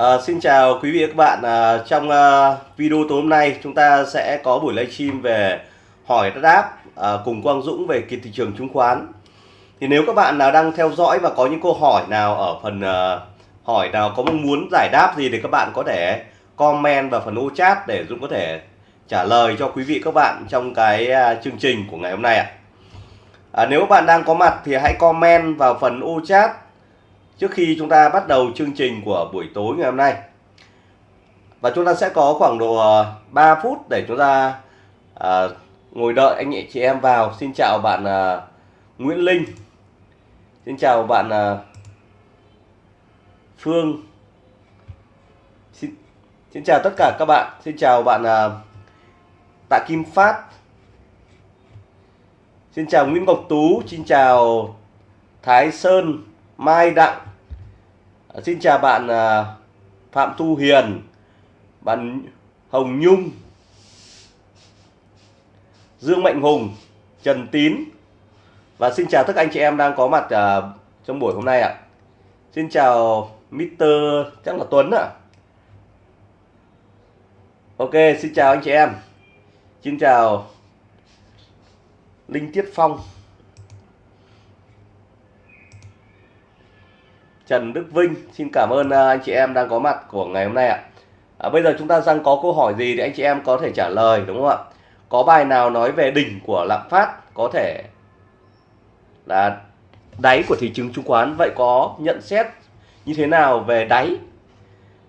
À, xin chào quý vị và các bạn. À, trong à, video tối hôm nay chúng ta sẽ có buổi livestream về hỏi đáp à, cùng Quang Dũng về kỳ thị trường chứng khoán. Thì nếu các bạn nào đang theo dõi và có những câu hỏi nào ở phần à, hỏi nào có mong muốn giải đáp gì thì các bạn có thể comment vào phần ô chat để Dũng có thể trả lời cho quý vị các bạn trong cái à, chương trình của ngày hôm nay ạ. À, nếu bạn đang có mặt thì hãy comment vào phần ô chat trước khi chúng ta bắt đầu chương trình của buổi tối ngày hôm nay và chúng ta sẽ có khoảng độ ờ, 3 phút để chúng ta à, ngồi đợi anh chị em vào. Xin chào bạn à, Nguyễn Linh. Xin chào bạn à, Phương. Xin, xin chào tất cả các bạn. Xin chào bạn à, Tạ Kim Phát. Xin chào Nguyễn Ngọc Tú. Xin chào Thái Sơn Mai Đặng. À, xin chào bạn à, Phạm Thu Hiền, bạn Hồng Nhung, Dương Mạnh Hùng, Trần Tín và xin chào tất cả anh chị em đang có mặt à, trong buổi hôm nay ạ. Xin chào Mr. chắc là Tuấn ạ. Ok, xin chào anh chị em. Xin chào Linh Tiết Phong. Trần Đức Vinh. Xin cảm ơn à, anh chị em đang có mặt của ngày hôm nay ạ. À, bây giờ chúng ta đang có câu hỏi gì thì anh chị em có thể trả lời đúng không ạ? Có bài nào nói về đỉnh của lạm phát có thể là đáy của thị trường chứng khoán? Vậy có nhận xét như thế nào về đáy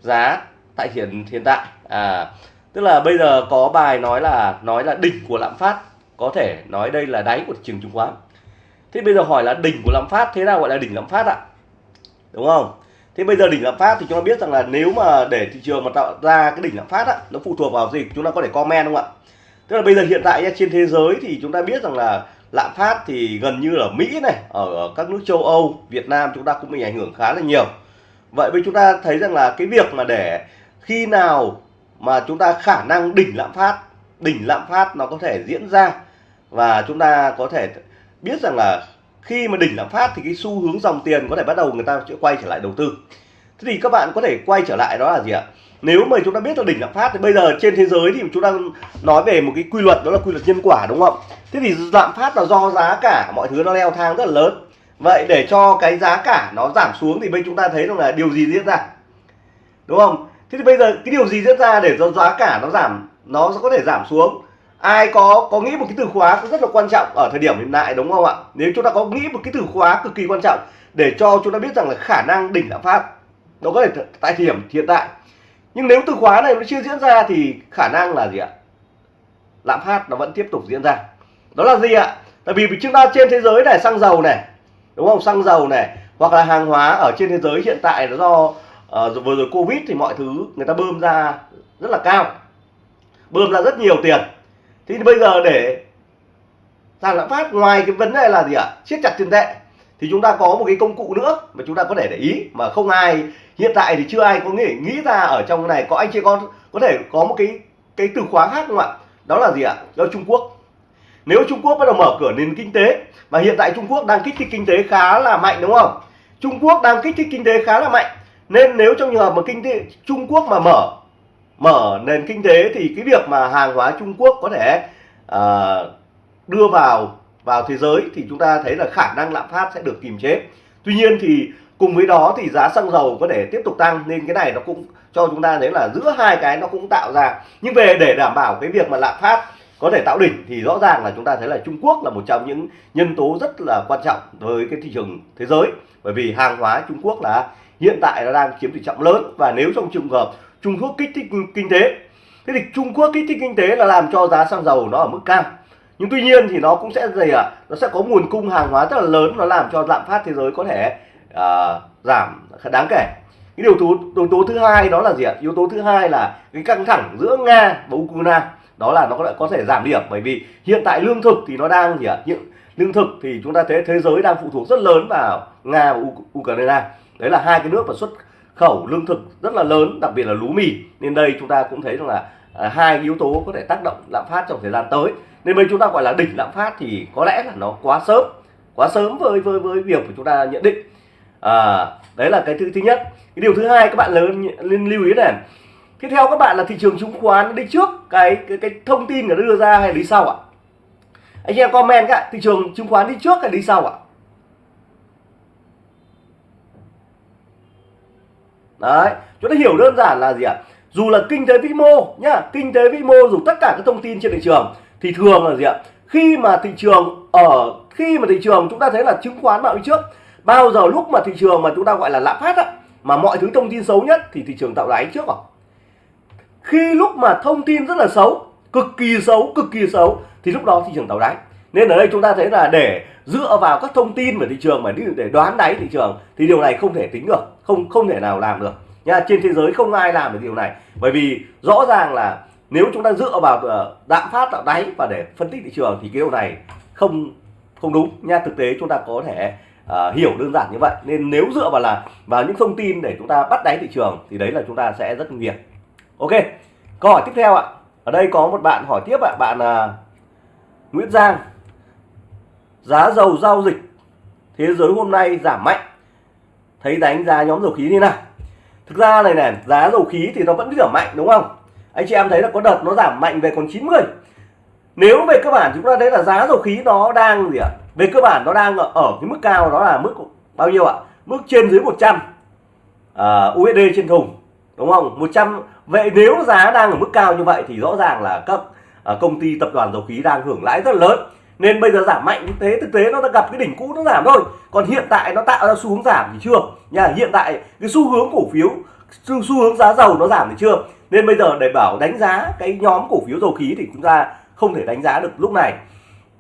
giá tại hiện hiện tại? À tức là bây giờ có bài nói là nói là đỉnh của lạm phát có thể nói đây là đáy của thị trường chứng khoán. Thế bây giờ hỏi là đỉnh của lạm phát thế nào gọi là đỉnh lạm phát ạ? Đúng không? Thế bây giờ đỉnh lạm phát thì chúng ta biết rằng là nếu mà để thị trường mà tạo ra cái đỉnh lạm phát á, nó phụ thuộc vào gì? Chúng ta có thể comment không ạ? Tức là bây giờ hiện tại trên thế giới thì chúng ta biết rằng là lạm phát thì gần như là Mỹ này ở các nước châu Âu Việt Nam chúng ta cũng bị ảnh hưởng khá là nhiều. Vậy bây chúng ta thấy rằng là cái việc mà để khi nào mà chúng ta khả năng đỉnh lạm phát đỉnh lạm phát nó có thể diễn ra và chúng ta có thể biết rằng là khi mà đỉnh lạm phát thì cái xu hướng dòng tiền có thể bắt đầu người ta sẽ quay trở lại đầu tư. Thế thì các bạn có thể quay trở lại đó là gì ạ? Nếu mà chúng ta biết là đỉnh lạm phát thì bây giờ trên thế giới thì chúng ta nói về một cái quy luật, đó là quy luật nhân quả đúng không? Thế thì lạm phát là do giá cả mọi thứ nó leo thang rất là lớn. Vậy để cho cái giá cả nó giảm xuống thì bây chúng ta thấy rằng là điều gì diễn ra? Đúng không? Thế thì bây giờ cái điều gì diễn ra để cho giá cả nó giảm, nó có thể giảm xuống? Ai có có nghĩ một cái từ khóa rất là quan trọng ở thời điểm hiện tại đúng không ạ? Nếu chúng ta có nghĩ một cái từ khóa cực kỳ quan trọng để cho chúng ta biết rằng là khả năng đỉnh lạm phát nó có thể tại thời điểm hiện tại. Nhưng nếu từ khóa này nó chưa diễn ra thì khả năng là gì ạ? Lạm phát nó vẫn tiếp tục diễn ra. Đó là gì ạ? Tại vì chúng ta trên thế giới này xăng dầu này đúng không? Xăng dầu này hoặc là hàng hóa ở trên thế giới hiện tại nó do uh, vừa rồi covid thì mọi thứ người ta bơm ra rất là cao. Bơm ra rất nhiều tiền thì bây giờ để giảm lạm phát ngoài cái vấn đề là gì ạ? Siết chặt tiền tệ. Thì chúng ta có một cái công cụ nữa mà chúng ta có thể để ý, mà không ai, hiện tại thì chưa ai có nghĩ nghĩ ra ở trong này. Có anh chị con có thể có một cái cái từ khóa khác không ạ? Đó là gì ạ? Đó là Trung Quốc. Nếu Trung Quốc bắt đầu mở cửa nền kinh tế và hiện tại Trung Quốc đang kích thích kinh tế khá là mạnh, đúng không? Trung Quốc đang kích thích kinh tế khá là mạnh. Nên nếu trong trường hợp mà kinh tế Trung Quốc mà mở mở nền kinh tế thì cái việc mà hàng hóa Trung Quốc có thể uh, đưa vào vào thế giới thì chúng ta thấy là khả năng lạm phát sẽ được kìm chế. Tuy nhiên thì cùng với đó thì giá xăng dầu có thể tiếp tục tăng nên cái này nó cũng cho chúng ta thấy là giữa hai cái nó cũng tạo ra nhưng về để đảm bảo cái việc mà lạm phát có thể tạo đỉnh thì rõ ràng là chúng ta thấy là Trung Quốc là một trong những nhân tố rất là quan trọng với cái thị trường thế giới bởi vì hàng hóa Trung Quốc là hiện tại nó đang chiếm tỷ trọng lớn và nếu trong trường hợp Trung Quốc kích thích kinh tế. Thế thì Trung Quốc kích thích kinh tế là làm cho giá xăng dầu nó ở mức cao. Nhưng tuy nhiên thì nó cũng sẽ gì ạ? À? nó sẽ có nguồn cung hàng hóa rất là lớn nó làm cho lạm phát thế giới có thể à, giảm đáng kể. Cái điều tố yếu tố thứ hai đó là gì ạ? Yếu tố thứ hai là cái căng thẳng giữa nga và ukraine. Đó là nó có, có thể giảm điểm bởi vì hiện tại lương thực thì nó đang gì ạ? Hiện lương thực thì chúng ta thấy thế giới đang phụ thuộc rất lớn vào nga và ukraine. Đấy là hai cái nước mà xuất khẩu lương thực rất là lớn đặc biệt là lúa mì. Nên đây chúng ta cũng thấy rằng là à, hai yếu tố có thể tác động lạm phát trong thời gian tới. Nên bây chúng ta gọi là đỉnh lạm phát thì có lẽ là nó quá sớm quá sớm với với với việc của chúng ta nhận định. À, đấy là cái thứ thứ nhất. Cái điều thứ hai các bạn lớn nên lưu ý này. Tiếp theo các bạn là thị trường chứng khoán đi trước. Cái cái, cái thông tin nó đưa ra hay đi sau ạ? Anh em comment các thị trường chứng khoán đi trước hay đi sau ạ? Đấy, chúng ta hiểu đơn giản là gì ạ? Dù là kinh tế vĩ mô nhá, kinh tế vĩ mô dù tất cả các thông tin trên thị trường thì thường là gì ạ? Khi mà thị trường ở, khi mà thị trường chúng ta thấy là chứng khoán bạo đi trước, bao giờ lúc mà thị trường mà chúng ta gọi là lạm phát á, mà mọi thứ thông tin xấu nhất thì thị trường tạo đáy trước rồi. Khi lúc mà thông tin rất là xấu, cực kỳ xấu, cực kỳ xấu, thì lúc đó thị trường tạo đáy nên ở đây chúng ta thấy là để dựa vào các thông tin về thị trường mà để đoán đáy thị trường thì điều này không thể tính được không không thể nào làm được. Nha trên thế giới không ai làm được điều này. Bởi vì rõ ràng là nếu chúng ta dựa vào ờ, lạm phát tạo đáy và để phân tích thị trường thì cái điều này không không đúng. Nha thực tế chúng ta có thể uh, hiểu đơn giản như vậy. Nên nếu dựa vào là vào những thông tin để chúng ta bắt đáy thị trường thì đấy là chúng ta sẽ rất nguy hiểm. Ok câu hỏi tiếp theo ạ. Ở đây có một bạn hỏi tiếp ạ. Bạn uh, Nguyễn Giang giá dầu giao dịch thế giới hôm nay giảm mạnh. Thấy đánh giá nhóm dầu khí như nào. Thực ra này này giá dầu khí thì nó vẫn giảm mạnh đúng không? Anh chị em thấy là có đợt nó giảm mạnh về còn 90 nếu về cơ bản chúng ta thấy là giá dầu khí nó đang gì ạ? Về cơ bản nó đang ở, ở cái mức cao đó là mức bao nhiêu ạ? Mức trên dưới 100 uh, USD trên thùng đúng không? 100 vậy nếu giá đang ở mức cao như vậy thì rõ ràng là các uh, công ty tập đoàn dầu khí đang hưởng lãi rất lớn nên bây giờ giảm mạnh như thế thực tế nó đã gặp cái đỉnh cũ nó giảm thôi. Còn hiện tại nó tạo ra xu hướng giảm thì chưa. Nha hiện tại cái xu hướng cổ phiếu xu, xu hướng giá dầu nó giảm thì chưa. Nên bây giờ để bảo đánh giá cái nhóm cổ phiếu dầu khí thì chúng ta không thể đánh giá được lúc này.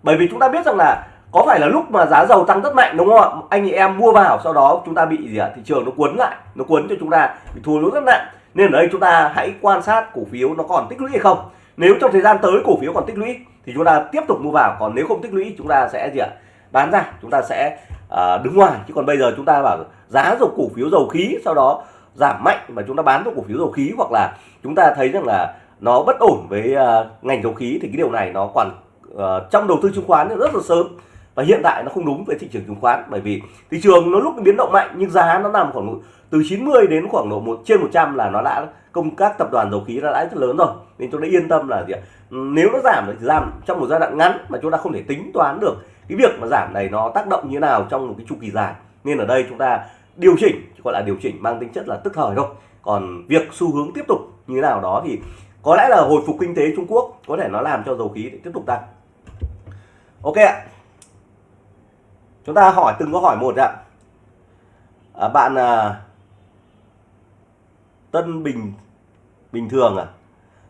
Bởi vì chúng ta biết rằng là có phải là lúc mà giá dầu tăng rất mạnh đúng không ạ? Anh chị em mua vào sau đó chúng ta bị gì ạ? Thị trường nó cuốn lại nó cuốn cho chúng ta bị thua lỗ rất nặng. Nên ở đây chúng ta hãy quan sát cổ phiếu nó còn tích lũy hay không. Nếu trong thời gian tới cổ phiếu còn tích lũy thì chúng ta tiếp tục mua vào. Còn nếu không tích lũy chúng ta sẽ gì ạ? Bán ra chúng ta sẽ uh, đứng ngoài. Chứ còn bây giờ chúng ta bảo giá dầu cổ phiếu dầu khí sau đó giảm mạnh và chúng ta bán vào cổ phiếu dầu khí hoặc là chúng ta thấy rằng là nó bất ổn với uh, ngành dầu khí thì cái điều này nó còn uh, trong đầu tư chứng khoán rất là sớm. Và hiện tại nó không đúng với thị trường chứng khoán bởi vì thị trường nó lúc biến động mạnh nhưng giá nó nằm khoảng từ 90 đến khoảng độ một trên 100 là nó đã công các tập đoàn dầu khí đã lãi rất lớn rồi. Nên chúng ta yên tâm là gì ạ? Nếu nó giảm thì giảm trong một giai đoạn ngắn mà chúng ta không thể tính toán được cái việc mà giảm này nó tác động như thế nào trong một cái chu kỳ dài. Nên ở đây chúng ta điều chỉnh gọi là điều chỉnh mang tính chất là tức thời thôi. Còn việc xu hướng tiếp tục như thế nào đó thì có lẽ là hồi phục kinh tế Trung Quốc có thể nó làm cho dầu khí tiếp tục tăng. Ok ạ. Chúng ta hỏi từng câu hỏi một ạ. À, bạn à, Tân Bình bình thường à?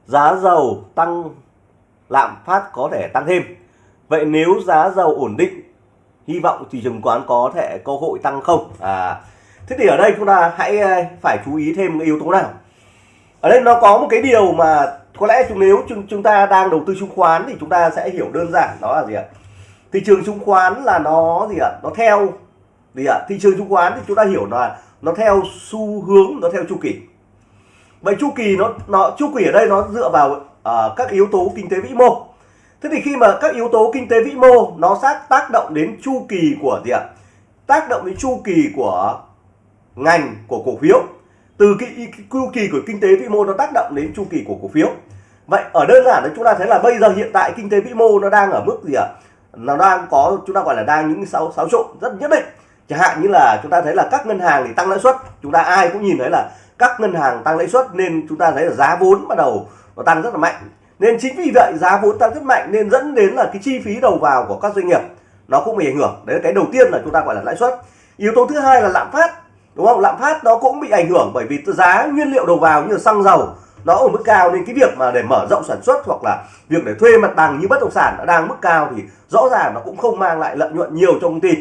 Giá dầu tăng lạm phát có thể tăng thêm. Vậy nếu giá dầu ổn định hy vọng thị trường quán có thể cơ hội tăng không? À thế thì ở đây chúng ta hãy ờ, phải chú ý thêm cái yếu tố nào? Ở đây nó có một cái điều mà có lẽ chúng nếu chúng, chúng ta đang đầu tư chứng khoán thì chúng ta sẽ hiểu đơn giản đó là gì ạ? Thị trường chứng khoán là nó gì ạ? Nó theo gì ạ? Thị trường chứng khoán thì chúng ta hiểu là nó theo xu hướng nó theo chu kỳ vậy chu kỳ nó nó chu kỳ ở đây nó dựa vào uh, các yếu tố kinh tế vĩ mô. Thế thì khi mà các yếu tố kinh tế vĩ mô nó sát tác động đến chu kỳ của gì ạ? Tác động đến chu kỳ của ngành của cổ phiếu. Từ cái chu kỳ của kinh tế vĩ mô nó tác động đến chu kỳ của cổ phiếu. Vậy ở đơn giản là chúng ta thấy là bây giờ hiện tại kinh tế vĩ mô nó đang ở mức gì ạ? Nó đang có chúng ta gọi là đang những sáu sáu trộn rất nhất định. Chẳng hạn như là chúng ta thấy là các ngân hàng thì tăng lãi suất. Chúng ta ai cũng nhìn thấy là các ngân hàng tăng lãi suất nên chúng ta thấy là giá vốn bắt đầu nó tăng rất là mạnh. Nên chính vì vậy giá vốn tăng rất mạnh nên dẫn đến là cái chi phí đầu vào của các doanh nghiệp nó cũng bị ảnh hưởng. Đấy là cái đầu tiên là chúng ta gọi là lãi suất. Yếu tố thứ hai là lạm phát, đúng không? Lạm phát nó cũng bị ảnh hưởng bởi vì giá nguyên liệu đầu vào như là xăng dầu nó ở mức cao nên cái việc mà để mở rộng sản xuất hoặc là việc để thuê mặt bằng như bất động sản nó đang mức cao thì rõ ràng nó cũng không mang lại lợi nhuận nhiều cho công ty.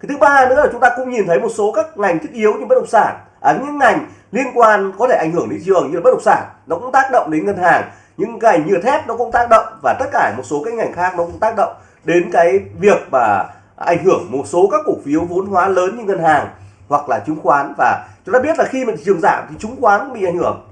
Cái thứ ba nữa là chúng ta cũng nhìn thấy một số các ngành thiết yếu như bất động sản à, những ngành liên quan có thể ảnh hưởng đến thị trường như là bất động sản nó cũng tác động đến ngân hàng. Những ngành như thép nó cũng tác động và tất cả một số cái ngành khác nó cũng tác động đến cái việc mà ảnh hưởng một số các cổ phiếu vốn hóa lớn như ngân hàng hoặc là chứng khoán. Và chúng ta biết là khi mà thị trường giảm thì chứng khoán cũng bị ảnh hưởng.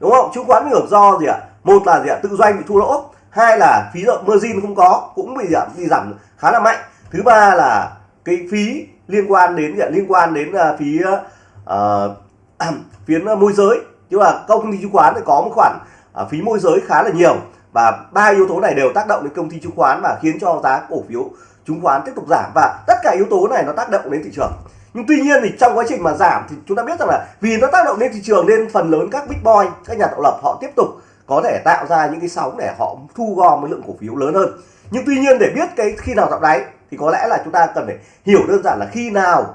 Đúng không? Chứng khoán bị ảnh hưởng do gì ạ? Một là gì ạ? Tự doanh bị thua lỗ. Hai là phí margin không có cũng bị giảm bị giảm khá là mạnh. Thứ ba là cái phí liên quan đến liên quan đến uh, uh, Ờ, phiến ờ, môi giới. Chứ là công ty chứng khoán thì có một khoản à, phí môi giới khá là nhiều. Và ba yếu tố này đều tác động đến công ty chứng khoán và khiến cho giá cổ phiếu chứng khoán tiếp tục giảm. Và tất cả yếu tố này nó tác động đến thị trường. Nhưng tuy nhiên thì trong quá trình mà giảm thì chúng ta biết rằng là vì nó tác động lên thị trường nên phần lớn các big boy các nhà tạo lập họ tiếp tục có thể tạo ra những cái sóng để họ thu gom một lượng cổ phiếu lớn hơn. Nhưng tuy nhiên để biết cái khi nào tạo đáy thì có lẽ là chúng ta cần phải hiểu đơn giản là khi nào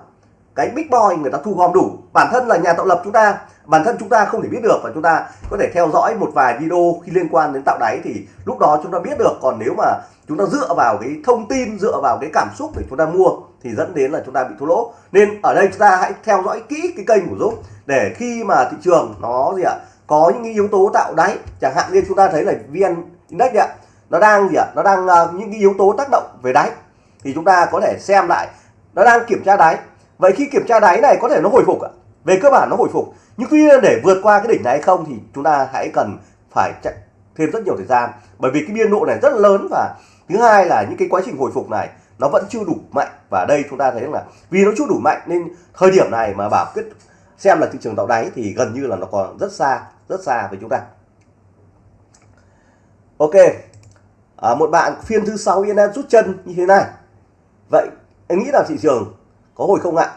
cái big boy người ta thu gom đủ. Bản thân là nhà tạo lập chúng ta. Bản thân chúng ta không thể biết được và chúng ta có thể theo dõi một vài video khi liên quan đến tạo đáy thì lúc đó chúng ta biết được. Còn nếu mà chúng ta dựa vào cái thông tin dựa vào cái cảm xúc để chúng ta mua thì dẫn đến là chúng ta bị thua lỗ. Nên ở đây chúng ta hãy theo dõi kỹ cái kênh của Dũng để khi mà thị trường nó gì ạ có những yếu tố tạo đáy chẳng hạn như chúng ta thấy là vn index ạ nó đang gì ạ nó đang uh, những cái yếu tố tác động về đáy thì chúng ta có thể xem lại. Nó đang kiểm tra đáy vậy khi kiểm tra đáy này có thể nó hồi phục ạ? Về cơ bản nó hồi phục. Nhưng tuy nhiên để vượt qua cái đỉnh này hay không thì chúng ta hãy cần phải chạy thêm rất nhiều thời gian. Bởi vì cái biên độ này rất lớn và thứ hai là những cái quá trình hồi phục này nó vẫn chưa đủ mạnh. Và đây chúng ta thấy là vì nó chưa đủ mạnh nên thời điểm này mà bảo quyết xem là thị trường tạo đáy thì gần như là nó còn rất xa rất xa với chúng ta. Ok. À, một bạn phiên thứ sáu yên em rút chân như thế này. Vậy em nghĩ là thị trường có hồi không ạ?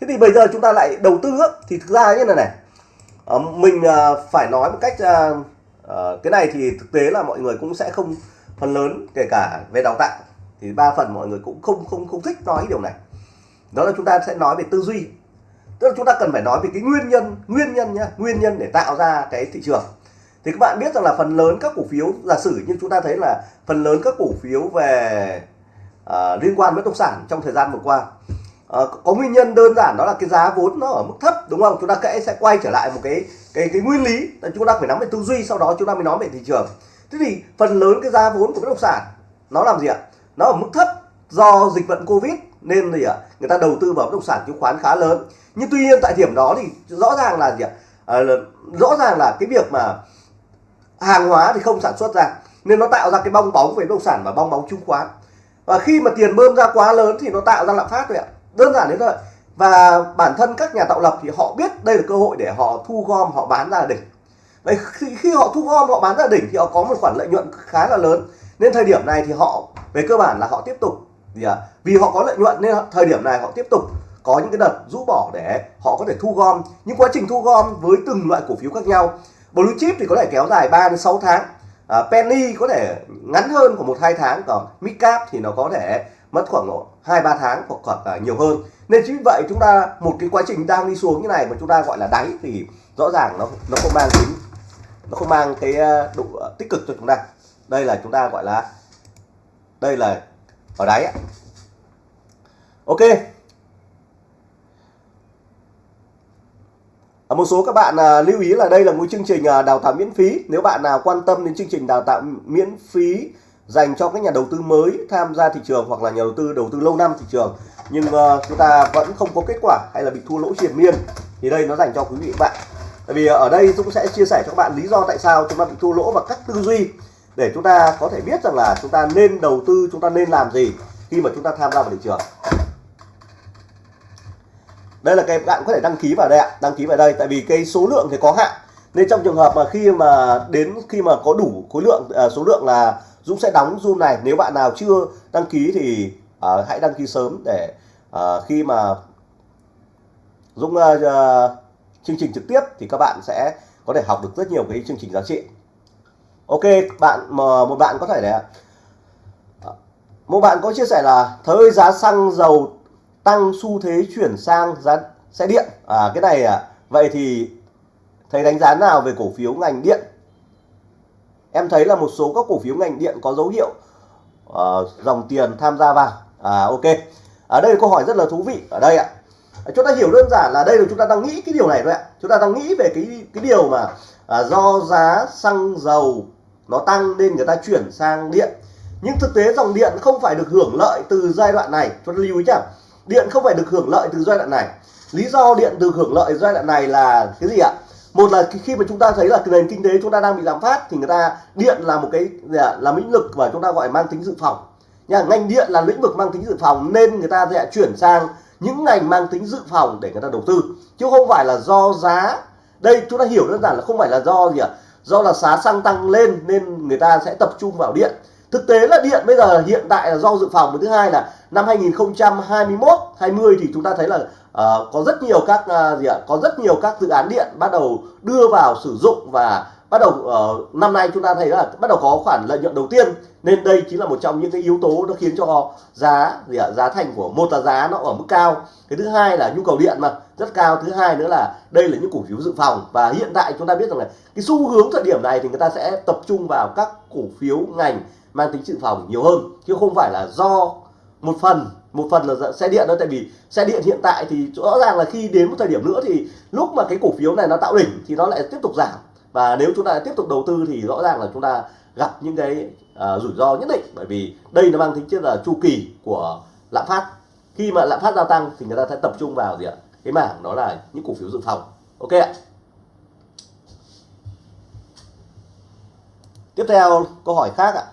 Thế thì bây giờ chúng ta lại đầu tư thì thực ra như này này. Ờ, mình ờ, phải nói một cách ờ, cái này thì thực tế là mọi người cũng sẽ không phần lớn kể cả về đào tạo thì ba phần mọi người cũng không không không thích nói điều này. Đó là chúng ta sẽ nói về tư duy. Tức là chúng ta cần phải nói về cái nguyên nhân nguyên nhân nhá nguyên nhân để tạo ra cái thị trường. Thì các bạn biết rằng là phần lớn các cổ phiếu giả sử như chúng ta thấy là phần lớn các cổ phiếu về uh, liên quan bất động sản trong thời gian vừa qua Ờ, có nguyên nhân đơn giản đó là cái giá vốn nó ở mức thấp đúng không? Chúng ta kẽ sẽ quay trở lại một cái cái cái nguyên lý. Là chúng ta phải nắm về tư duy sau đó chúng ta mới nói về thị trường. Thế thì phần lớn cái giá vốn của bất động sản nó làm gì ạ? Nó ở mức thấp do dịch bệnh covid nên gì ạ? Người ta đầu tư vào bất động sản chứng khoán khá lớn. Nhưng tuy nhiên tại điểm đó thì rõ ràng là gì ạ? À, rõ ràng là cái việc mà hàng hóa thì không sản xuất ra nên nó tạo ra cái bong bóng về bất động sản và bong bóng chứng khoán. Và khi mà tiền bơm ra quá lớn thì nó tạo ra lạm phát rồi ạ đơn giản đến thôi. Và bản thân các nhà tạo lập thì họ biết đây là cơ hội để họ thu gom họ bán ra đỉnh. Vậy khi, khi họ thu gom họ bán ra đỉnh thì họ có một khoản lợi nhuận khá là lớn. Nên thời điểm này thì họ về cơ bản là họ tiếp tục gì à? vì họ có lợi nhuận nên thời điểm này họ tiếp tục có những cái đợt rũ bỏ để họ có thể thu gom. Những quá trình thu gom với từng loại cổ phiếu khác nhau blue chip thì có thể kéo dài 3 đến 6 tháng à, penny có thể ngắn hơn của một hai tháng còn mid cap thì nó có thể mất khoảng hai ba tháng hoặc hoặc là ờ, nhiều hơn. Nên chính vậy chúng ta một cái quá trình đang đi xuống như này mà chúng ta gọi là đáy thì rõ ràng nó nó không mang tính nó không mang cái ờ, độ ờ, tích cực cho chúng ta. Đây là chúng ta gọi là đây là ở đáy ok. Một số các bạn à, lưu ý là đây là một chương trình à, đào tạo miễn phí. Nếu bạn nào quan tâm đến chương trình đào tạo miễn phí dành cho các nhà đầu tư mới tham gia thị trường hoặc là nhà đầu tư đầu tư lâu năm thị trường. Nhưng uh, chúng ta vẫn không có kết quả hay là bị thua lỗ triền miên thì đây nó dành cho quý vị và bạn. Tại vì ở đây cũng sẽ chia sẻ cho các bạn lý do tại sao chúng ta bị thua lỗ và các tư duy để chúng ta có thể biết rằng là chúng ta nên đầu tư chúng ta nên làm gì khi mà chúng ta tham gia vào thị trường. Đây là cái bạn có thể đăng ký vào đây ạ đăng ký vào đây. Tại vì cái số lượng thì có hạn. Nên trong trường hợp mà khi mà đến khi mà có đủ khối lượng à, số lượng là Dũng sẽ đóng zoom này. Nếu bạn nào chưa đăng ký thì uh, hãy đăng ký sớm để uh, khi mà Dũng uh, chương trình trực tiếp thì các bạn sẽ có thể học được rất nhiều cái chương trình giá trị. Ok bạn mà một bạn có thể đấy một bạn có chia sẻ là thời giá xăng dầu tăng xu thế chuyển sang giá xe điện. À cái này à vậy thì thầy đánh giá nào về cổ phiếu ngành điện? Em thấy là một số các cổ phiếu ngành điện có dấu hiệu uh, dòng tiền tham gia vào. À ok. Ở đây câu hỏi rất là thú vị. Ở đây ạ. Chúng ta hiểu đơn giản là đây là chúng ta đang nghĩ cái điều này thôi ạ. Chúng ta đang nghĩ về cái cái điều mà à, do giá xăng dầu nó tăng nên người ta chuyển sang điện. Nhưng thực tế dòng điện không phải được hưởng lợi từ giai đoạn này. Chúng ta lưu ý chẳng điện không phải được hưởng lợi từ giai đoạn này. Lý do điện được hưởng lợi giai đoạn này là cái gì ạ? Một là khi mà chúng ta thấy là nền kinh tế chúng ta đang bị lạm phát thì người ta, điện là một cái là lĩnh vực và chúng ta gọi mang tính dự phòng. Nha, ngành điện là lĩnh vực mang tính dự phòng nên người ta sẽ chuyển sang những ngành mang tính dự phòng để người ta đầu tư. Chứ không phải là do giá. Đây, chúng ta hiểu đơn giản là không phải là do gì ạ, do là giá xăng tăng lên nên người ta sẽ tập trung vào điện. Thực tế là điện bây giờ hiện tại là do dự phòng. Và thứ hai là năm 2021 20 thì chúng ta thấy là uh, có rất nhiều các uh, gì ạ? Có rất nhiều các dự án điện bắt đầu đưa vào sử dụng và bắt đầu uh, năm nay chúng ta thấy là bắt đầu có khoản lợi nhuận đầu tiên. Nên đây chính là một trong những cái yếu tố nó khiến cho giá gì ạ giá thành của một là giá nó ở mức cao. Cái thứ hai là nhu cầu điện mà rất cao. Thứ hai nữa là đây là những cổ phiếu dự phòng. Và hiện tại chúng ta biết rằng là cái xu hướng thời điểm này thì người ta sẽ tập trung vào các cổ phiếu ngành mang tính dự phòng nhiều hơn chứ không phải là do một phần một phần là xe điện đó tại vì xe điện hiện tại thì rõ ràng là khi đến một thời điểm nữa thì lúc mà cái cổ phiếu này nó tạo đỉnh thì nó lại tiếp tục giảm. Và nếu chúng ta tiếp tục đầu tư thì rõ ràng là chúng ta gặp những cái uh, rủi ro nhất định. Bởi vì đây nó mang tính chất là chu kỳ của lạm phát. Khi mà lạm phát gia tăng thì người ta sẽ tập trung vào gì ạ? Cái mảng đó là những cổ phiếu dự phòng. Ok ạ. Tiếp theo câu hỏi khác ạ.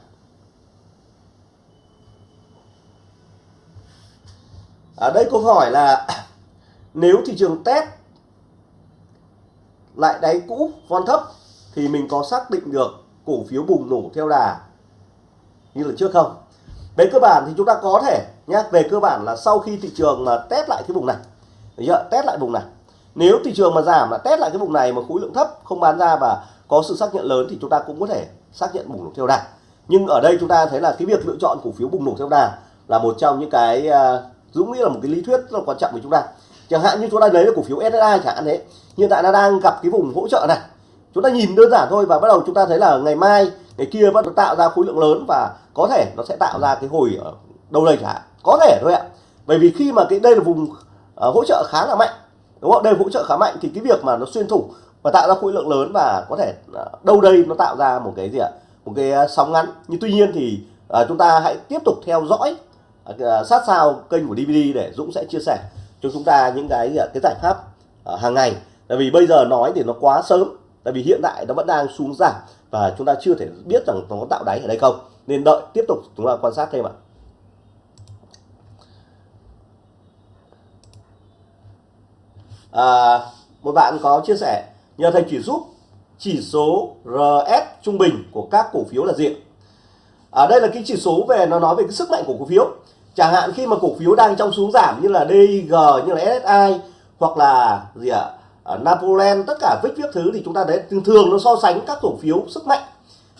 Ở đây câu hỏi là nếu thị trường test lại đáy cũ von thấp thì mình có xác định được cổ phiếu bùng nổ theo đà như là trước không? Về cơ bản thì chúng ta có thể nhé về cơ bản là sau khi thị trường mà test lại cái vùng này chưa? test lại vùng này. Nếu thị trường mà giảm là test lại cái vùng này mà khối lượng thấp, không bán ra và có sự xác nhận lớn thì chúng ta cũng có thể xác nhận bùng nổ theo đà. Nhưng ở đây chúng ta thấy là cái việc lựa chọn cổ phiếu bùng nổ theo đà là một trong những cái à, Dũng nghĩ là một cái lý thuyết rất là quan trọng với chúng ta. Chẳng hạn như chúng ta lấy là cổ phiếu SSI chẳng hạn thế hiện tại nó đang gặp cái vùng hỗ trợ này. Chúng ta nhìn đơn giản thôi và bắt đầu chúng ta thấy là ngày mai ngày kia bắt đầu tạo ra khối lượng lớn và có thể nó sẽ tạo ra cái hồi ờ, ở đâu đây chẳng hạn có thể thôi ạ. Bởi vì khi mà cái đây là vùng uh, hỗ trợ khá là mạnh đúng không? Đây hỗ trợ khá mạnh thì cái việc mà nó xuyên thủ và tạo ra khối lượng lớn và có thể uh, đâu đây nó tạo ra một cái gì ạ? Một cái uh, sóng ngắn. Nhưng tuy nhiên thì uh, chúng ta hãy tiếp tục theo dõi uh, sát sao kênh của DVD để Dũng sẽ chia sẻ cho chúng ta những cái ờ, cái giải pháp uh, hàng ngày. Tại vì bây giờ nói thì nó quá sớm tại vì hiện tại nó vẫn đang xuống giảm và chúng ta chưa thể biết rằng nó có tạo đáy ở đây không. Nên đợi tiếp tục chúng ta quan sát thêm ạ. À, một bạn có chia sẻ nhờ thầy chỉ giúp chỉ số RS trung bình của các cổ phiếu là gì ở à, đây là cái chỉ số về nó nói về cái sức mạnh của cổ phiếu chẳng hạn khi mà cổ phiếu đang trong xuống giảm như là DG như là SSI hoặc là gì ạ? À, Napoleon tất cả vích viết thứ thì chúng ta đấy thường thường nó so sánh các cổ phiếu sức mạnh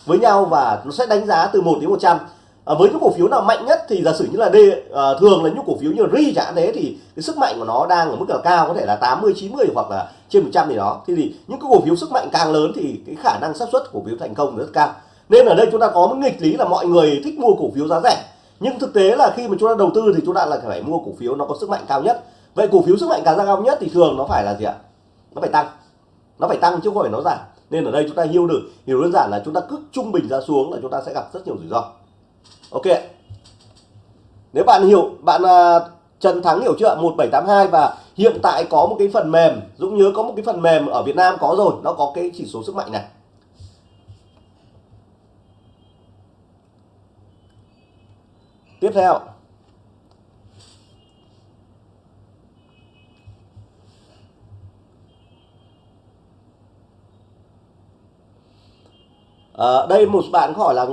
với nhau và nó sẽ đánh giá từ 1 đến 100 à, ờ, với những cổ phiếu nào mạnh nhất thì giả sử như là D à, thường là những cổ phiếu như RI chẳng thế thì cái sức mạnh của nó đang ở mức là cao có thể là 80 90 hoặc là trên 100 gì đó. Thì, thì những cái cổ phiếu sức mạnh càng lớn thì cái khả năng xác suất cổ phiếu thành công rất cao. Nên ở đây chúng ta có một nghịch lý là mọi người thích mua cổ phiếu giá rẻ nhưng thực tế là khi mà chúng ta đầu tư thì chúng ta là phải mua cổ phiếu nó có sức mạnh cao nhất. Vậy cổ phiếu sức mạnh càng cao nhất thì thường nó phải là gì ạ? Nó phải tăng. Nó phải tăng chứ không phải nó giảm. Nên ở đây chúng ta hiểu được hiểu đơn giản là chúng ta cứ trung bình ra xuống là chúng ta sẽ gặp rất nhiều rủi ro. Ok nếu bạn hiểu bạn uh, Trần Thắng hiểu chưa 1782 và hiện tại có một cái phần mềm Dũng nhớ có một cái phần mềm ở Việt Nam có rồi nó có cái chỉ số sức mạnh này. Tiếp theo. À, đây một bạn hỏi là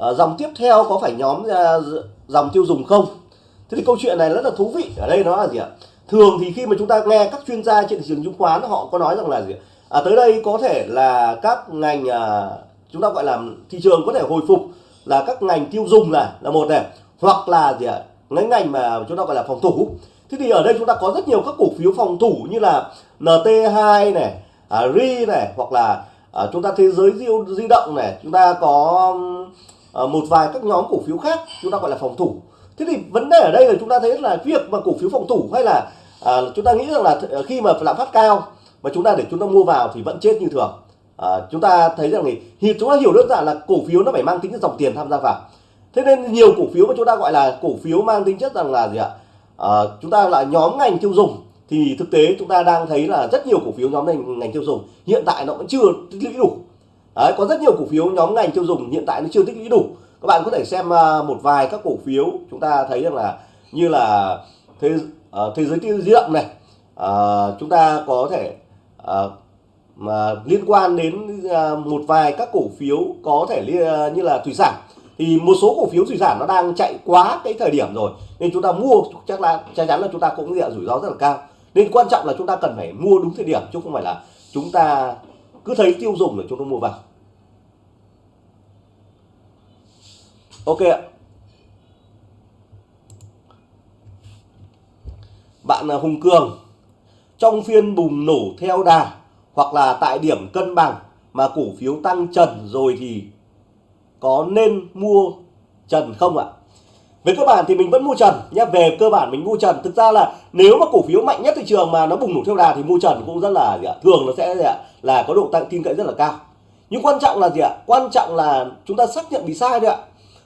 à, dòng tiếp theo có phải nhóm à, dòng tiêu dùng không? Thế thì câu chuyện này rất là thú vị. Ở đây nó là gì ạ? Thường thì khi mà chúng ta nghe các chuyên gia trên thị trường chứng khoán họ có nói rằng là gì à, tới đây có thể là các ngành à, chúng ta gọi là thị trường có thể hồi phục là các ngành tiêu dùng này là một này hoặc là gì ạ? Ngành ngành mà chúng ta gọi là phòng thủ. Thế thì ở đây chúng ta có rất nhiều các cổ phiếu phòng thủ như là NT2 này à, RI này hoặc là à, chúng ta thế giới di, di động này chúng ta có à, một vài các nhóm cổ phiếu khác chúng ta gọi là phòng thủ. Thế thì vấn đề ở đây là chúng ta thấy là việc mà cổ phiếu phòng thủ hay là à, chúng ta nghĩ rằng là khi mà lạm phát cao mà chúng ta để chúng ta mua vào thì vẫn chết như thường à, chúng ta thấy rằng thì chúng ta hiểu đơn giản là cổ phiếu nó phải mang tính chất dòng tiền tham gia vào. Thế nên nhiều cổ phiếu mà chúng ta gọi là cổ phiếu mang tính chất rằng là gì ạ? À, chúng ta là nhóm ngành tiêu dùng. Thì thực tế chúng ta đang thấy là rất nhiều cổ phiếu nhóm ngành ngành tiêu dùng hiện tại nó vẫn chưa tích lũy đủ. Đấy, có rất nhiều cổ phiếu nhóm ngành tiêu dùng hiện tại nó chưa tích lũy đủ. Các bạn có thể xem ờ, một vài các cổ phiếu chúng ta thấy rằng là như là thế uh, thế giới di động này. Uh, chúng ta có thể uh, mà liên quan đến à, một vài các cổ phiếu có thể như là thủy sản. Thì một số cổ phiếu thủy sản nó đang chạy quá cái thời điểm rồi, nên chúng ta mua, chắc là, chắc chắn là chúng ta cũng nhận rủi ro rất là cao. Nên quan trọng là chúng ta cần phải mua đúng thời điểm, chứ không phải là chúng ta cứ thấy tiêu dùng là chúng ta mua vào. Ok ạ. Bạn là Hùng Cường, trong phiên bùng nổ theo đà hoặc là tại điểm cân bằng mà cổ phiếu tăng trần rồi thì có nên mua trần không ạ? Về cơ bản thì mình vẫn mua trần nhé. Về cơ bản mình mua trần. Thực ra là nếu mà cổ phiếu mạnh nhất thị trường mà nó bùng nổ theo đà thì mua trần cũng rất là, gì ạ? thường nó sẽ, gì ạ? là có độ tăng tin cậy rất là cao. Nhưng quan trọng là gì ạ? Quan trọng là chúng ta xác nhận bị sai đấy ạ.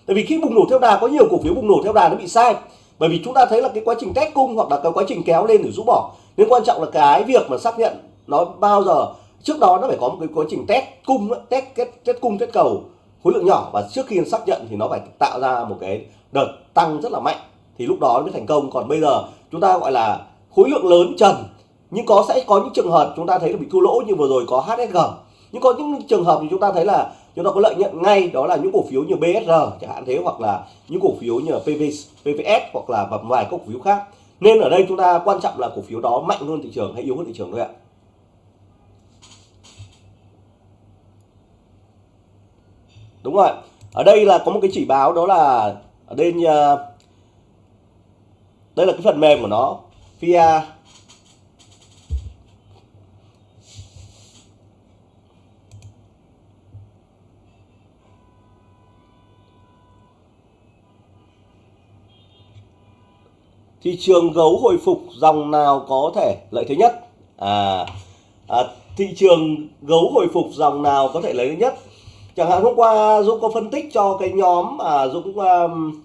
Tại vì khi bùng nổ theo đà, có nhiều cổ phiếu bùng nổ theo đà nó bị sai. Bởi vì chúng ta thấy là cái quá trình test cung hoặc là cái quá trình kéo lên để rũ bỏ. Nên quan trọng là cái việc mà xác nhận nó bao giờ trước đó nó phải có một cái quá trình test cung test kết test cung test cầu khối lượng nhỏ và trước khi xác nhận thì nó phải tạo ra một cái đợt tăng rất là mạnh. Thì lúc đó mới thành công. Còn bây giờ chúng ta gọi là khối lượng lớn trần. Nhưng có sẽ có những trường hợp chúng ta thấy là bị thua lỗ như vừa rồi có HSG nhưng có những trường hợp thì chúng ta thấy là chúng ta có lợi nhuận ngay đó là những cổ phiếu như BSR chẳng hạn thế hoặc là những cổ phiếu như là PV, PVS hoặc là một vài cổ phiếu khác. Nên ở đây chúng ta quan trọng là cổ phiếu đó mạnh hơn thị trường hay yếu hơn thị trường thôi ạ. Đúng rồi. Ở đây là có một cái chỉ báo đó là ở đây uh, ờ, đây là cái phần mềm của nó. FIA thị trường gấu hồi phục dòng nào có thể lợi thế nhất? À, à thị trường gấu hồi phục dòng nào có thể lợi thế nhất? Chẳng hạn hôm qua Dũng có phân tích cho cái nhóm mà Dũng um,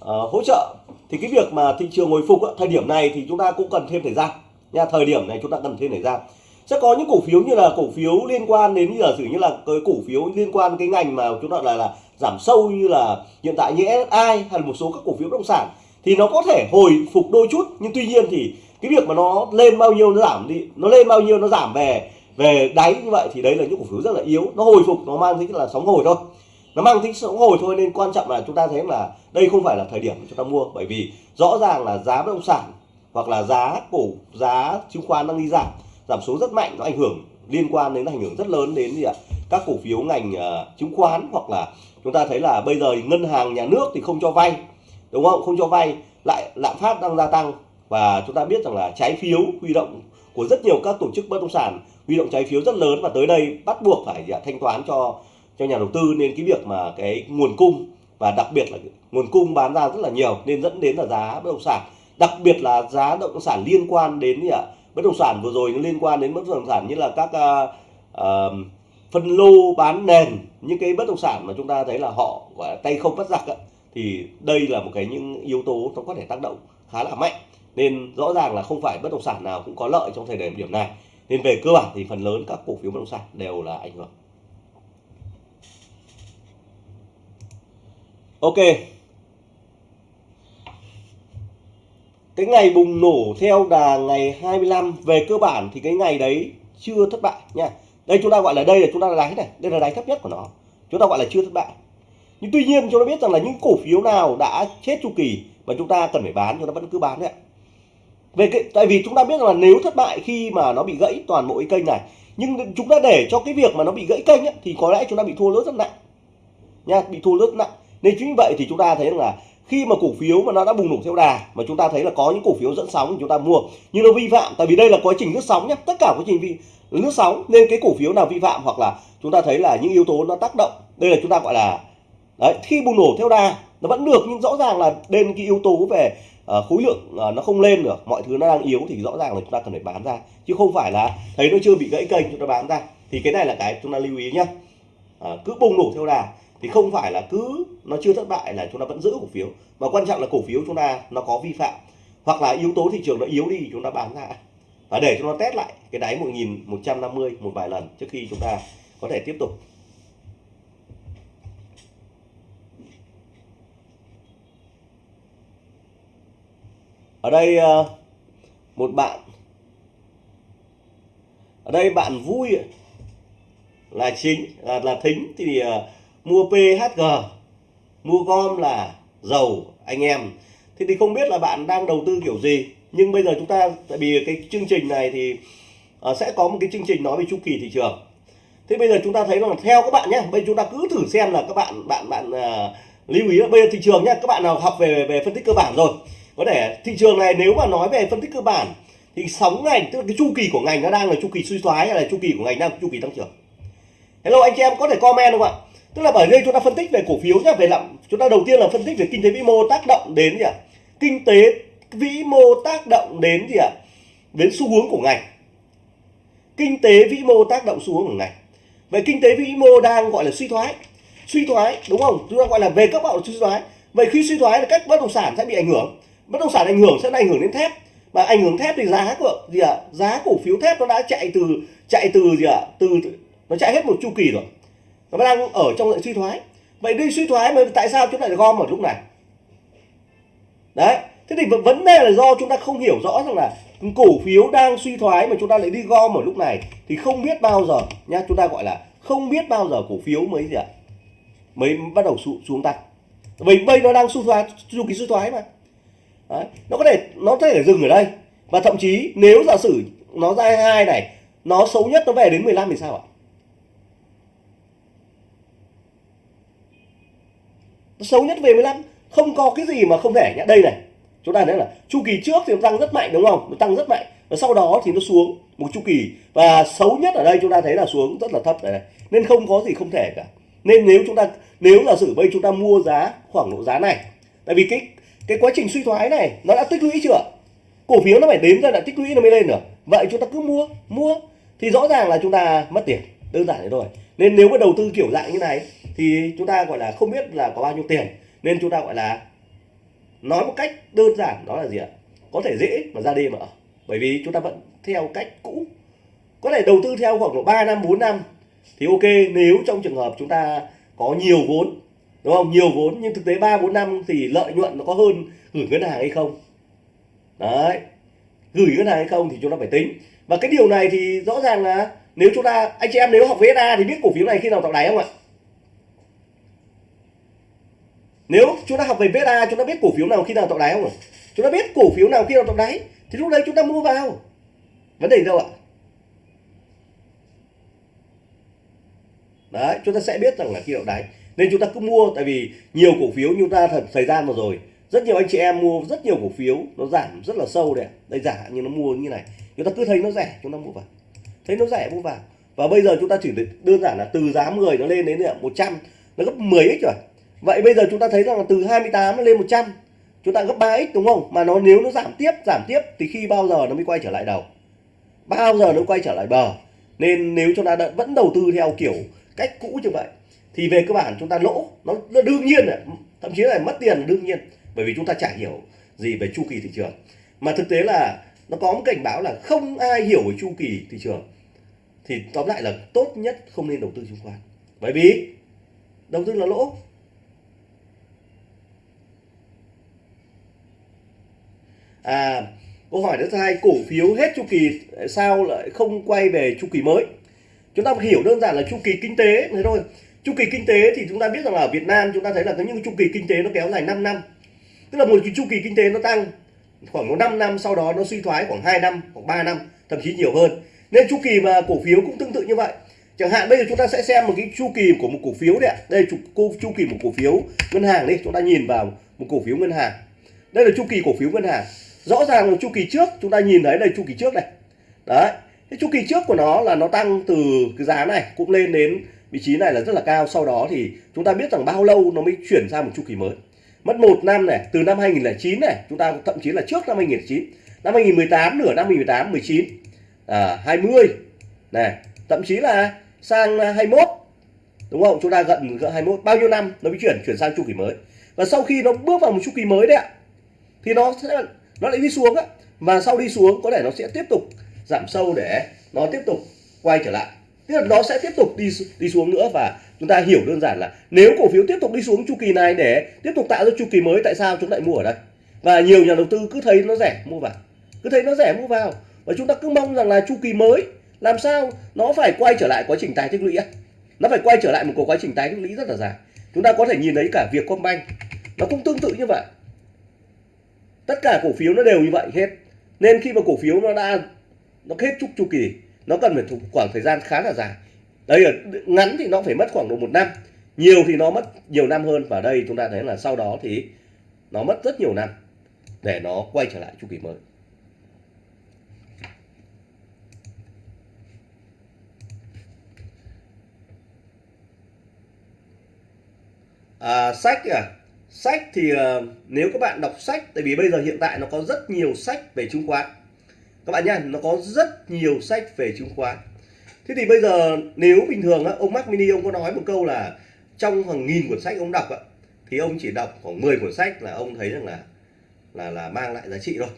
uh, hỗ trợ. Thì cái việc mà thị trường hồi phục á, thời điểm này thì chúng ta cũng cần thêm thời gian. Nha thời điểm này chúng ta cần thêm thời gian. Sẽ có những cổ phiếu như là cổ phiếu liên quan đến giờ sử như là cái cổ phiếu liên quan cái ngành mà chúng ta là là giảm sâu như là hiện tại như SSI hay là một số các cổ phiếu bất động sản thì nó có thể hồi phục đôi chút. Nhưng tuy nhiên thì cái việc mà nó lên bao nhiêu nó giảm đi nó lên bao nhiêu nó giảm về về đáy như vậy thì đấy là những cổ phiếu rất là yếu. Nó hồi phục nó mang tính là sóng hồi thôi. Nó mang tính sóng hồi thôi nên quan trọng là chúng ta thấy là đây không phải là thời điểm chúng ta mua bởi vì rõ ràng là giá bất động sản hoặc là giá cổ giá chứng khoán đang đi giảm. Giảm số rất mạnh nó ảnh hưởng liên quan đến ảnh hưởng rất lớn đến gì ạ? Các cổ phiếu ngành uh, chứng khoán hoặc là chúng ta thấy là bây giờ ngân hàng nhà nước thì không cho vay đúng không? Không cho vay lại lạm phát đang gia tăng. Và chúng ta biết rằng là trái phiếu huy động của rất nhiều các tổ chức bất động sản huy động trái phiếu rất lớn và tới đây bắt buộc phải à, thanh toán cho cho nhà đầu tư. Nên cái việc mà cái nguồn cung và đặc biệt là nguồn cung bán ra rất là nhiều nên dẫn đến là giá bất động sản. Đặc biệt là giá bất động sản liên quan đến gì ạ bất động sản vừa rồi nó liên quan đến bất động sản như là các uh, uh, phân lô bán nền. Những cái bất động sản mà chúng ta thấy là họ gọi là tay không bắt giặc ấy, thì đây là một cái những yếu tố nó có thể tác động khá là mạnh. Nên rõ ràng là không phải bất động sản nào cũng có lợi trong thời điểm điểm này nên về cơ bản thì phần lớn các cổ phiếu bất động sản đều là ảnh hưởng. Ok. Cái ngày bùng nổ theo đà ngày 25 về cơ bản thì cái ngày đấy chưa thất bại nha. Đây chúng ta gọi là đây là chúng ta là đáy này. Đây là đáy thấp nhất của nó. Chúng ta gọi là chưa thất bại. Nhưng tuy nhiên chúng ta biết rằng là những cổ phiếu nào đã chết chu kỳ mà chúng ta cần phải bán, chúng ta vẫn cứ bán đấy ạ về cái tại vì chúng ta biết là nếu thất bại khi mà nó bị gãy toàn bộ cái kênh này nhưng chúng ta để cho cái việc mà nó bị gãy kênh ấy, thì có lẽ chúng ta bị thua lỗ rất nặng. Nha bị thua lỗ nặng. Nên chính vì vậy thì chúng ta thấy là khi mà cổ phiếu mà nó đã bùng nổ theo đà mà chúng ta thấy là có những cổ phiếu dẫn sóng thì chúng ta mua. Nhưng nó vi phạm tại vì đây là quá trình lướt sóng nhé tất cả quá trình vi lướt sóng nên cái cổ phiếu nào vi phạm hoặc là chúng ta thấy là những yếu tố nó tác động đây là chúng ta gọi là đấy khi bùng nổ theo đà nó vẫn được nhưng rõ ràng là đến cái yếu tố về Ờ, khối lượng ờ, nó không lên được, mọi thứ nó đang yếu thì rõ ràng là chúng ta cần phải bán ra. Chứ không phải là, thấy nó chưa bị gãy kênh chúng ta bán ra, thì cái này là cái chúng ta lưu ý nhé ờ, cứ bùng nổ theo đà, thì không phải là cứ nó chưa thất bại là chúng ta vẫn giữ cổ phiếu. Mà quan trọng là cổ phiếu chúng ta nó có vi phạm, hoặc là yếu tố thị trường nó yếu đi chúng ta bán ra. Và để cho nó test lại cái đáy 1150 một vài lần trước khi chúng ta có thể tiếp tục. Ở đây ờ, một bạn. Ở đây bạn vui là chính là, là thính thì uh, mua PHG mua gom là dầu anh em. Thì thì không biết là bạn đang đầu tư kiểu gì nhưng bây giờ chúng ta tại vì cái chương trình này thì uh, sẽ có một cái chương trình nói về chu kỳ thị trường. Thế bây giờ chúng ta thấy là theo các bạn nhé bây giờ chúng ta cứ thử xem là các bạn bạn bạn uh, lưu ý là bây giờ thị trường nhé các bạn nào học về về phân tích cơ bản rồi có thể thị trường này nếu mà nói về phân tích cơ bản thì sóng ngành tức là cái chu kỳ của ngành nó đang là chu kỳ suy thoái hay là chu kỳ của ngành đang chu kỳ tăng trưởng? Hello, anh chị em có thể comment không ạ? Tức là bởi đây chúng ta phân tích về cổ phiếu nhá, về lạm, chúng ta đầu tiên là phân tích về kinh tế vĩ mô tác động đến gì ạ? Kinh tế vĩ mô tác động đến gì ạ? Đến xu hướng của ngành. Kinh tế vĩ mô tác động xu hướng của ngành. Vậy kinh tế vĩ mô đang gọi là suy thoái. Suy thoái, đúng không? Chúng ta gọi là về các bạn suy thoái. Vậy khi suy thoái là các bất động sản sẽ bị ảnh hưởng bất động sản ảnh hưởng sẽ ảnh hưởng đến thép. Mà ảnh hưởng thép thì giá của gì ạ? Giá cổ phiếu thép nó đã chạy từ chạy từ gì ạ? Từ nó chạy hết một chu kỳ rồi. Nó đang ở trong dạng suy thoái. Vậy đi suy thoái mà tại sao chúng lại gom ở lúc này? Đấy thế thì vấn đề là do chúng ta không hiểu rõ rằng là cổ phiếu đang suy thoái mà chúng ta lại đi gom ở lúc này thì không biết bao giờ nha chúng ta gọi là không biết bao giờ cổ phiếu mới gì ạ? Mới bắt đầu xuống, xuống tăng. Vì bây nó đang suy thoái chu kỳ suy thoái mà. Đấy. nó có thể nó có thể dừng ở đây. Và thậm chí nếu giả sử nó ra hai này nó xấu nhất nó về đến 15 thì sao ạ? Nó xấu nhất về 15 không có cái gì mà không thể nhá. Đây này chúng ta thấy là chu kỳ trước thì nó tăng rất mạnh đúng không? Nó tăng rất mạnh. Và sau đó thì nó xuống một chu kỳ. Và xấu nhất ở đây chúng ta thấy là xuống rất là thấp này, này. nên không có gì không thể cả. Nên nếu chúng ta nếu là sử bây chúng ta mua giá khoảng độ giá này tại vì cái cái quá trình suy thoái này, nó đã tích lũy chưa? Cổ phiếu nó phải đến ra đã tích lũy nó mới lên được. Vậy chúng ta cứ mua mua. Thì rõ ràng là chúng ta mất tiền. Đơn giản thế thôi. Nên nếu mà đầu tư kiểu dạng như này, thì chúng ta gọi là không biết là có bao nhiêu tiền. Nên chúng ta gọi là nói một cách đơn giản, đó là gì ạ? Có thể dễ mà ra đi mà bởi vì chúng ta vẫn theo cách cũ. Có thể đầu tư theo khoảng độ 3 năm 4 năm thì ok. Nếu trong trường hợp chúng ta có nhiều vốn đúng không? Nhiều vốn, nhưng thực tế 3 4 năm thì lợi nhuận nó có hơn gửi ngân hàng hay không? Đấy. Gửi ngân hàng hay không thì chúng ta phải tính. Và cái điều này thì rõ ràng là nếu chúng ta, anh chị em nếu học VSA thì biết cổ phiếu này khi nào tạo đáy không ạ? Nếu chúng ta học về VSA chúng ta biết cổ phiếu nào khi nào tạo đáy không ạ? Chúng ta biết cổ phiếu nào khi nào tạo đáy, thì lúc đấy chúng ta mua vào. Vấn đề đâu ạ? Đấy, chúng ta sẽ biết rằng là khi nào đáy nên chúng ta cứ mua, tại vì nhiều cổ phiếu như chúng ta thật thời gian vừa rồi, rất nhiều anh chị em mua rất nhiều cổ phiếu, nó giảm rất là sâu đấy đây giả như nó mua như này. Chúng ta cứ thấy nó rẻ, chúng ta mua vào. Thấy nó rẻ, mua vào. Và bây giờ chúng ta chỉ đơn giản là từ giá 10 nó lên đến 100 nó gấp 10x rồi. Vậy bây giờ chúng ta thấy rằng là từ 28 nó lên 100 chúng ta gấp 3x đúng không? Mà nó nếu nó giảm tiếp giảm tiếp thì khi bao giờ nó mới quay trở lại đầu? Bao giờ nó quay trở lại bờ? Nên nếu chúng ta vẫn đầu tư theo kiểu cách cũ như vậy thì về cơ bản chúng ta lỗ nó, nó đương nhiên là thậm chí là mất tiền là đương nhiên bởi vì chúng ta chả hiểu gì về chu kỳ thị trường. Mà thực tế là nó có một cảnh báo là không ai hiểu về chu kỳ thị trường. Thì tóm lại là tốt nhất không nên đầu tư chứng khoán. Bởi vì đầu tư là lỗ. À câu hỏi thứ hai cổ phiếu hết chu kỳ sao lại không quay về chu kỳ mới? Chúng ta hiểu đơn giản là chu kỳ kinh tế thế thôi chu kỳ kinh tế thì chúng ta biết rằng là ở Việt Nam chúng ta thấy là có những chu kỳ kinh tế nó kéo dài 5 năm. Tức là một cái chu kỳ kinh tế nó tăng khoảng một 5 năm sau đó nó suy thoái khoảng 2 năm khoảng 3 năm thậm chí nhiều hơn. Nên chu kỳ mà cổ phiếu cũng tương tự như vậy. Chẳng hạn bây giờ chúng ta sẽ xem một cái chu kỳ của một cổ phiếu đấy đây chu, chu kỳ một cổ phiếu ngân hàng đi. Chúng ta nhìn vào một cổ phiếu ngân hàng. Đây là chu kỳ cổ phiếu ngân hàng. Rõ ràng là chu kỳ trước chúng ta nhìn thấy đây chu kỳ trước này. Đấy. Cái chu kỳ trước của nó là nó tăng từ cái giá này cũng lên đến vị trí này là rất là cao sau đó thì chúng ta biết rằng bao lâu nó mới chuyển sang một chu kỳ mới. Mất một năm này từ năm 2009 này chúng ta thậm chí là trước năm 2009 năm 2018 nửa năm 2018 19 à, 20 này thậm chí là sang à, 21 đúng không? Chúng ta gần gần 21 bao nhiêu năm nó mới chuyển chuyển sang chu kỳ mới? Và sau khi nó bước vào một chu kỳ mới đấy ạ thì nó sẽ nó lại đi xuống á. Và sau đi xuống có thể nó sẽ tiếp tục giảm sâu để nó tiếp tục quay trở lại tức là nó sẽ tiếp tục đi đi xuống nữa và chúng ta hiểu đơn giản là nếu cổ phiếu tiếp tục đi xuống chu kỳ này để tiếp tục tạo ra chu kỳ mới, tại sao chúng lại mua ở đây? Và nhiều nhà đầu tư cứ thấy nó rẻ, mua vào. Cứ thấy nó rẻ, mua vào. Và chúng ta cứ mong rằng là chu kỳ mới, làm sao nó phải quay trở lại quá trình tái tích lũy nó phải quay trở lại một cuộc quá trình tái tích lũy rất là dài. Chúng ta có thể nhìn thấy cả việc Combank nó cũng tương tự như vậy. Tất cả cổ phiếu nó đều như vậy hết. Nên khi mà cổ phiếu nó đã, nó hết chúc chu kỳ nó cần phải khoảng thời gian khá là dài. Đây là ngắn thì nó phải mất khoảng độ một năm. Nhiều thì nó mất nhiều năm hơn. Và đây chúng ta thấy là sau đó thì nó mất rất nhiều năm để nó quay trở lại chu kỳ mới. À, sách à sách thì uh, nếu các bạn đọc sách tại vì bây giờ hiện tại nó có rất nhiều sách về chứng khoán các bạn nhá nó có rất nhiều sách về chứng khoán. Thế thì bây giờ nếu bình thường á, ông Mac Mini ông có nói một câu là trong hàng nghìn cuốn sách ông đọc á, thì ông chỉ đọc khoảng 10 cuốn sách là ông thấy rằng là là là mang lại giá trị rồi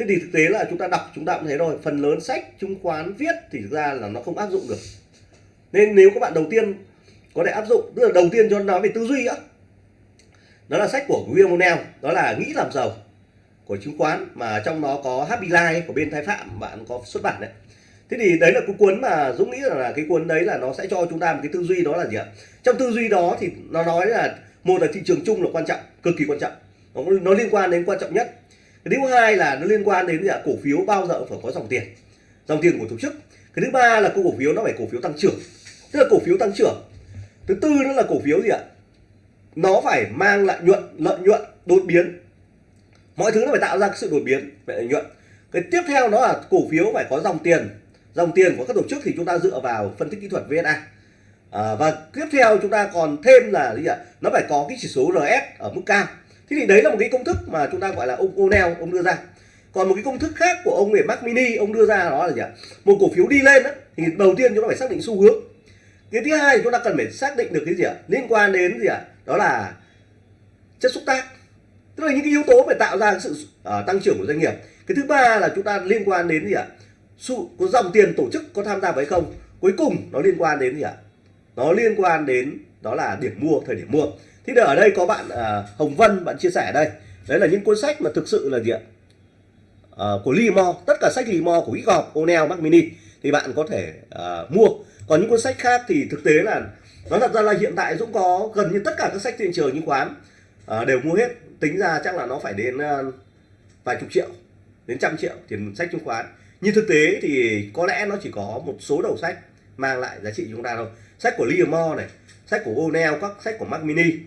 thế thì thực tế là chúng ta đọc chúng ta cũng thấy rồi phần lớn sách chứng khoán viết thì thực ra là nó không áp dụng được. Nên nếu các bạn đầu tiên có thể áp dụng tức là đầu tiên cho nói về tư duy á đó là sách của William O'Neill đó là nghĩ làm giàu của chứng khoán mà trong nó có Happy Life của bên Thái Phạm bạn có xuất bản đấy. Thế thì đấy là cái cuốn mà Dũng nghĩ là cái cuốn đấy là nó sẽ cho chúng ta một cái tư duy đó là gì ạ? Trong tư duy đó thì nó nói là một là thị trường chung là quan trọng cực kỳ quan trọng. Nó, nó liên quan đến quan trọng nhất. Cái thứ hai là nó liên quan đến gì ạ? Cổ phiếu bao giờ phải có dòng tiền dòng tiền của tổ chức. Cái thứ ba là cổ phiếu nó phải cổ phiếu tăng trưởng. Tức là cổ phiếu tăng trưởng. Thứ tư nữa là cổ phiếu gì ạ? Nó phải mang lại nhuận lợi nhuận đột biến mọi thứ nó phải tạo ra sự đột biến về lợi nhuận. Cái tiếp theo đó là cổ phiếu phải có dòng tiền. Dòng tiền của các tổ chức thì chúng ta dựa vào phân tích kỹ thuật VSA à, và tiếp theo chúng ta còn thêm là gì ạ? Nó phải có cái chỉ số RS ở mức cao. Thế thì đấy là một cái công thức mà chúng ta gọi là ông O'Neill ông đưa ra. Còn một cái công thức khác của ông về Mac Mini ông đưa ra đó là gì ạ? Một cổ phiếu đi lên đó, thì đầu tiên chúng ta phải xác định xu hướng. Cái thứ hai chúng ta cần phải xác định được cái gì ạ? Liên quan đến gì ạ? Đó là chất xúc tác tức là những cái yếu tố để tạo ra sự uh, tăng trưởng của doanh nghiệp. Cái thứ ba là chúng ta liên quan đến gì ạ? Sự có dòng tiền tổ chức có tham gia với không? Cuối cùng nó liên quan đến gì ạ? Nó liên quan đến đó là điểm mua thời điểm mua. Thì ở đây có bạn uh, Hồng Vân bạn chia sẻ ở đây. Đấy là những cuốn sách mà thực sự là gì ạ? Uh, của Limo tất cả sách Limo của Wickoff, O'Neill, Mac Mini thì bạn có thể uh, mua. Còn những cuốn sách khác thì thực tế là nó thật ra là hiện tại Dũng có gần như tất cả các sách thị trường chứng khoán uh, đều mua hết tính ra chắc là nó phải đến uh, vài chục triệu đến trăm triệu tiền sách chứng khoán. Nhưng thực tế thì có lẽ nó chỉ có một số đầu sách mang lại giá trị chúng ta thôi. Sách của Livermore này sách của O'Neill các sách của Mac Mini uh,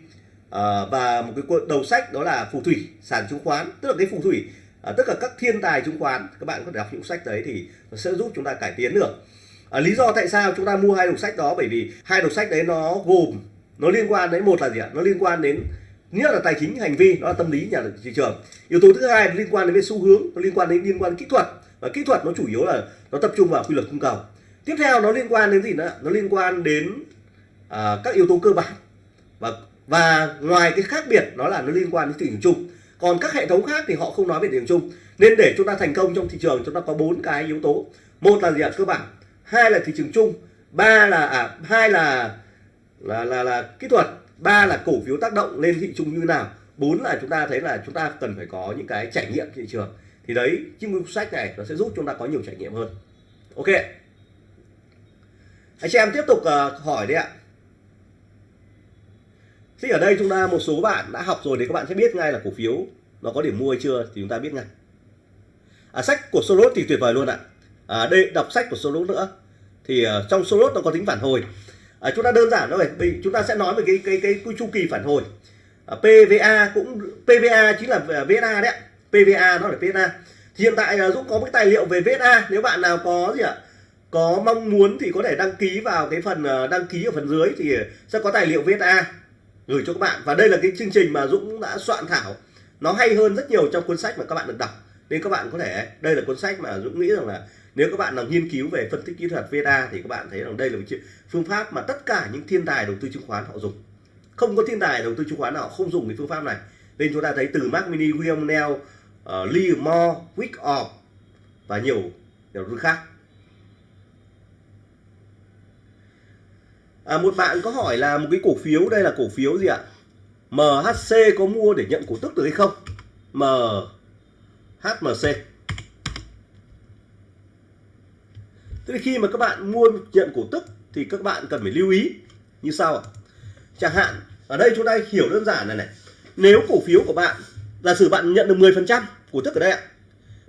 và một cái đầu sách đó là phù thủy sàn chứng khoán. Tức là cái phù thủy uh, tất cả các thiên tài chứng khoán các bạn có thể đọc những sách đấy thì nó sẽ giúp chúng ta cải tiến được. À, lý do tại sao chúng ta mua hai đầu sách đó bởi vì hai đầu sách đấy nó gồm nó liên quan đến một là gì ạ? Nó liên quan đến nghĩa là tài chính hành vi đó là tâm lý nhà thị trường. Yếu tố thứ hai liên quan đến xu hướng nó liên quan đến liên quan đến kỹ thuật. Và kỹ thuật nó chủ yếu là nó tập trung vào quy luật cung cầu. Tiếp theo nó liên quan đến gì nữa? Nó liên quan đến à, các yếu tố cơ bản. Và và ngoài cái khác biệt đó là nó liên quan đến thị trường chung. Còn các hệ thống khác thì họ không nói về thị trường chung. Nên để chúng ta thành công trong thị trường chúng ta có bốn cái yếu tố. Một là gì ạ? Cơ bản. Hai là thị trường chung. Ba là à, hai là là là là kỹ thuật ba là cổ phiếu tác động lên thị trường như nào? Bốn là chúng ta thấy là chúng ta cần phải có những cái trải nghiệm thị trường. Thì đấy chiếc cuốn sách này nó sẽ giúp chúng ta có nhiều trải nghiệm hơn. Ok. Anh chị em tiếp tục uh, hỏi đấy ạ. Thì ở đây chúng ta một số bạn đã học rồi thì các bạn sẽ biết ngay là cổ phiếu nó có điểm mua hay chưa thì chúng ta biết ngay. À, sách của Soros thì tuyệt vời luôn ạ. À, đây đọc sách của Soros nữa. Thì uh, trong Soros nó có tính phản hồi à, chúng ta đơn giản thôi. Mình chúng ta sẽ nói về cái cái cái, cái chu kỳ phản hồi. À, PVA cũng PVA chính là à, VSA đấy PVA nó là PVA hiện tại à, Dũng có một tài liệu về VSA nếu bạn nào có gì ạ có mong muốn thì có thể đăng ký vào cái phần à, đăng ký ở phần dưới thì sẽ có tài liệu VSA gửi cho các bạn. Và đây là cái chương trình mà Dũng đã soạn thảo. Nó hay hơn rất nhiều trong cuốn sách mà các bạn được đọc. Nên các bạn có thể đây là cuốn sách mà Dũng nghĩ rằng là nếu các bạn nào nghiên cứu về phân tích kỹ thuật VSA thì các bạn thấy rằng đây là một phương pháp mà tất cả những thiên tài đầu tư chứng khoán họ dùng. Không có thiên tài đầu tư chứng khoán nào không dùng cái phương pháp này. Nên chúng ta thấy từ Mark Mini, William Neal, uh, ờ, Lee Moore, Wyckoff và nhiều nhiều đầu tư khác. À, một bạn có hỏi là một cái cổ phiếu đây là cổ phiếu gì ạ? MHC có mua để nhận cổ tức được hay không? MHMC Thế thì khi mà các bạn mua nhận cổ tức thì các bạn cần phải lưu ý như sau ạ. Chẳng hạn, ở đây chúng ta hiểu đơn giản này này. Nếu cổ phiếu của bạn, giả sử bạn nhận được 10% cổ tức ở đây ạ.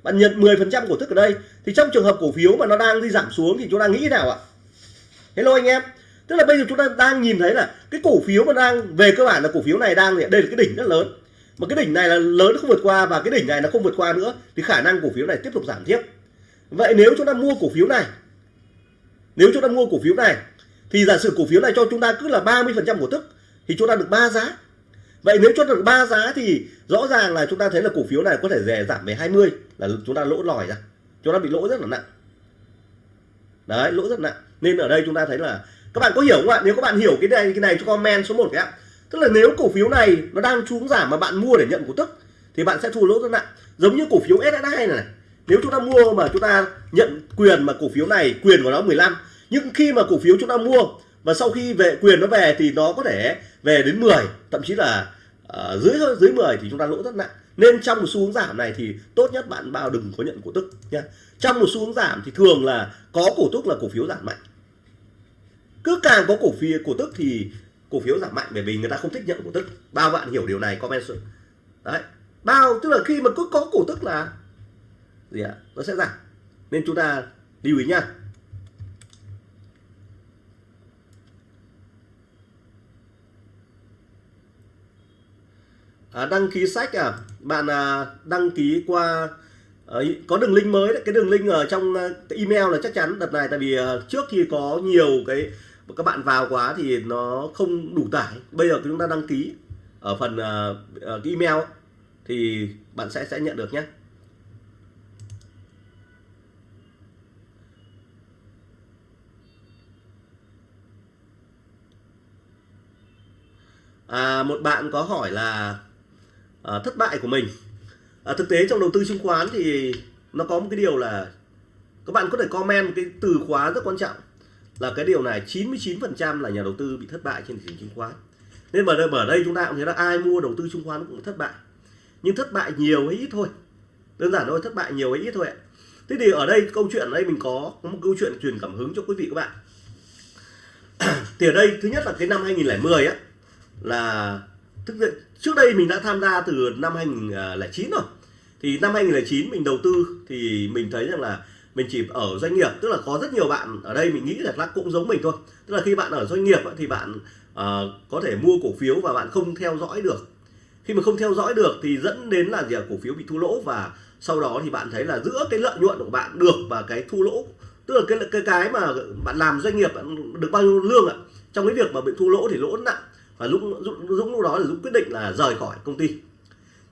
Bạn nhận 10% cổ tức ở đây, thì trong trường hợp cổ phiếu mà nó đang đi giảm xuống thì chúng ta nghĩ nào ạ? Hello anh em. Tức là bây giờ chúng ta đang nhìn thấy là cái cổ phiếu mà đang, về cơ bản là cổ phiếu này đang đây là cái đỉnh rất lớn. Mà cái đỉnh này là lớn không vượt qua và cái đỉnh này nó không vượt qua nữa, thì khả năng cổ phiếu này tiếp tục giảm tiếp. Vậy nếu chúng ta mua cổ phiếu này nếu chúng ta mua cổ phiếu này thì giả sử cổ phiếu này cho chúng ta cứ là 30% cổ tức thì chúng ta được 3 giá. Vậy nếu cho được 3 giá thì rõ ràng là chúng ta thấy là cổ phiếu này có thể rẻ giảm về 20 là chúng ta lỗ lòi ra. Chúng ta bị lỗ rất là nặng. Đấy, lỗ rất nặng. Nên ở đây chúng ta thấy là các bạn có hiểu không ạ? Nếu các bạn hiểu cái này cái này cho comment số 1 cái ạ. Tức là nếu cổ phiếu này nó đang xuống giảm mà bạn mua để nhận cổ tức thì bạn sẽ thua lỗ rất nặng. Giống như cổ phiếu SSI này, này nếu chúng ta mua mà chúng ta nhận quyền mà cổ phiếu này quyền của nó 15 nhưng khi mà cổ phiếu chúng ta mua và sau khi về quyền nó về thì nó có thể về đến 10 thậm chí là uh, dưới dưới 10 thì chúng ta lỗ rất nặng. Nên trong một xu hướng giảm này thì tốt nhất bạn bao đừng có nhận cổ tức nha. Trong một xu hướng giảm thì thường là có cổ tức là cổ phiếu giảm mạnh. Cứ càng có cổ phiếu cổ tức thì cổ phiếu giảm mạnh bởi vì người ta không thích nhận cổ tức. Bao bạn hiểu điều này comment đấy. Bao tức là khi mà cứ có cổ tức là gì ạ? Nó sẽ giảm. Nên chúng ta lưu ý nha à, đăng ký sách à bạn à, đăng ký qua à, có đường link mới đấy. Cái đường link ở trong à, email là chắc chắn đợt này. Tại vì à, trước khi có nhiều cái các bạn vào quá thì nó không đủ tải. Bây giờ chúng ta đăng ký ở phần à, à cái email thì bạn sẽ sẽ nhận được nhé à, một bạn có hỏi là à, thất bại của mình. À, thực tế trong đầu tư chứng khoán thì nó có một cái điều là các bạn có thể comment một cái từ khóa rất quan trọng là cái điều này 99% là nhà đầu tư bị thất bại trên thị trường chứng khoán. Nên ở đây, ở đây chúng ta cũng thấy là ai mua đầu tư chứng khoán cũng thất bại. Nhưng thất bại nhiều hay ít thôi. Đơn giản thôi thất bại nhiều hay ít thôi ạ. Thế thì ở đây câu chuyện ở đây mình có, có một câu chuyện truyền cảm hứng cho quý vị các bạn. Thì ở đây thứ nhất là cái năm 2010 á là thực là trước đây mình đã tham gia từ năm 2009 rồi. Thì năm 2009 mình đầu tư thì mình thấy rằng là mình chỉ ở doanh nghiệp tức là có rất nhiều bạn ở đây mình nghĩ là cũng giống mình thôi. Tức là khi bạn ở doanh nghiệp thì bạn uh, có thể mua cổ phiếu và bạn không theo dõi được. Khi mà không theo dõi được thì dẫn đến là gì cổ phiếu bị thua lỗ và sau đó thì bạn thấy là giữa cái lợi nhuận của bạn được và cái thua lỗ tức là cái cái cái mà bạn làm doanh nghiệp bạn được bao nhiêu lương ạ? Trong cái việc mà bị thua lỗ thì lỗ nặng và lúc Dũng, Dũng lúc đó là Dũng quyết định là rời khỏi công ty.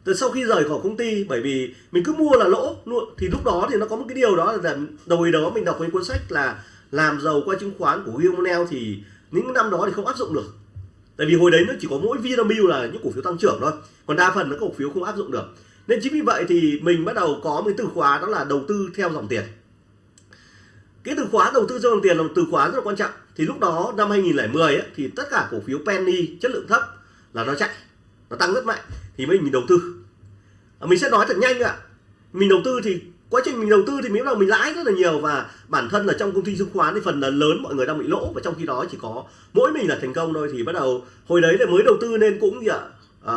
Từ sau khi rời khỏi công ty bởi vì mình cứ mua là lỗ luôn thì lúc đó thì nó có một cái điều đó là đầu đó mình đọc cái cuốn sách là làm giàu qua chứng khoán của William Monell thì những năm đó thì không áp dụng được. Tại vì hồi đấy nó chỉ có mỗi Vinamilk là những cổ phiếu tăng trưởng thôi còn đa phần nó cổ phiếu không áp dụng được. Nên chính vì vậy thì mình bắt đầu có một từ khóa đó là đầu tư theo dòng tiền cái từ khóa đầu tư cho dòng tiền là một từ khóa rất là quan trọng. Thì lúc đó năm 2010 ấy, thì tất cả cổ phiếu penny chất lượng thấp là nó chạy nó tăng rất mạnh. Thì mới mình đầu tư. À, mình sẽ nói thật nhanh ạ. Mình đầu tư thì quá trình mình đầu tư thì miễn là mình lãi rất là nhiều và bản thân là trong công ty chứng khoán thì phần là lớn mọi người đang bị lỗ và trong khi đó chỉ có mỗi mình là thành công thôi. Thì bắt đầu hồi đấy là mới đầu tư nên cũng gì ạ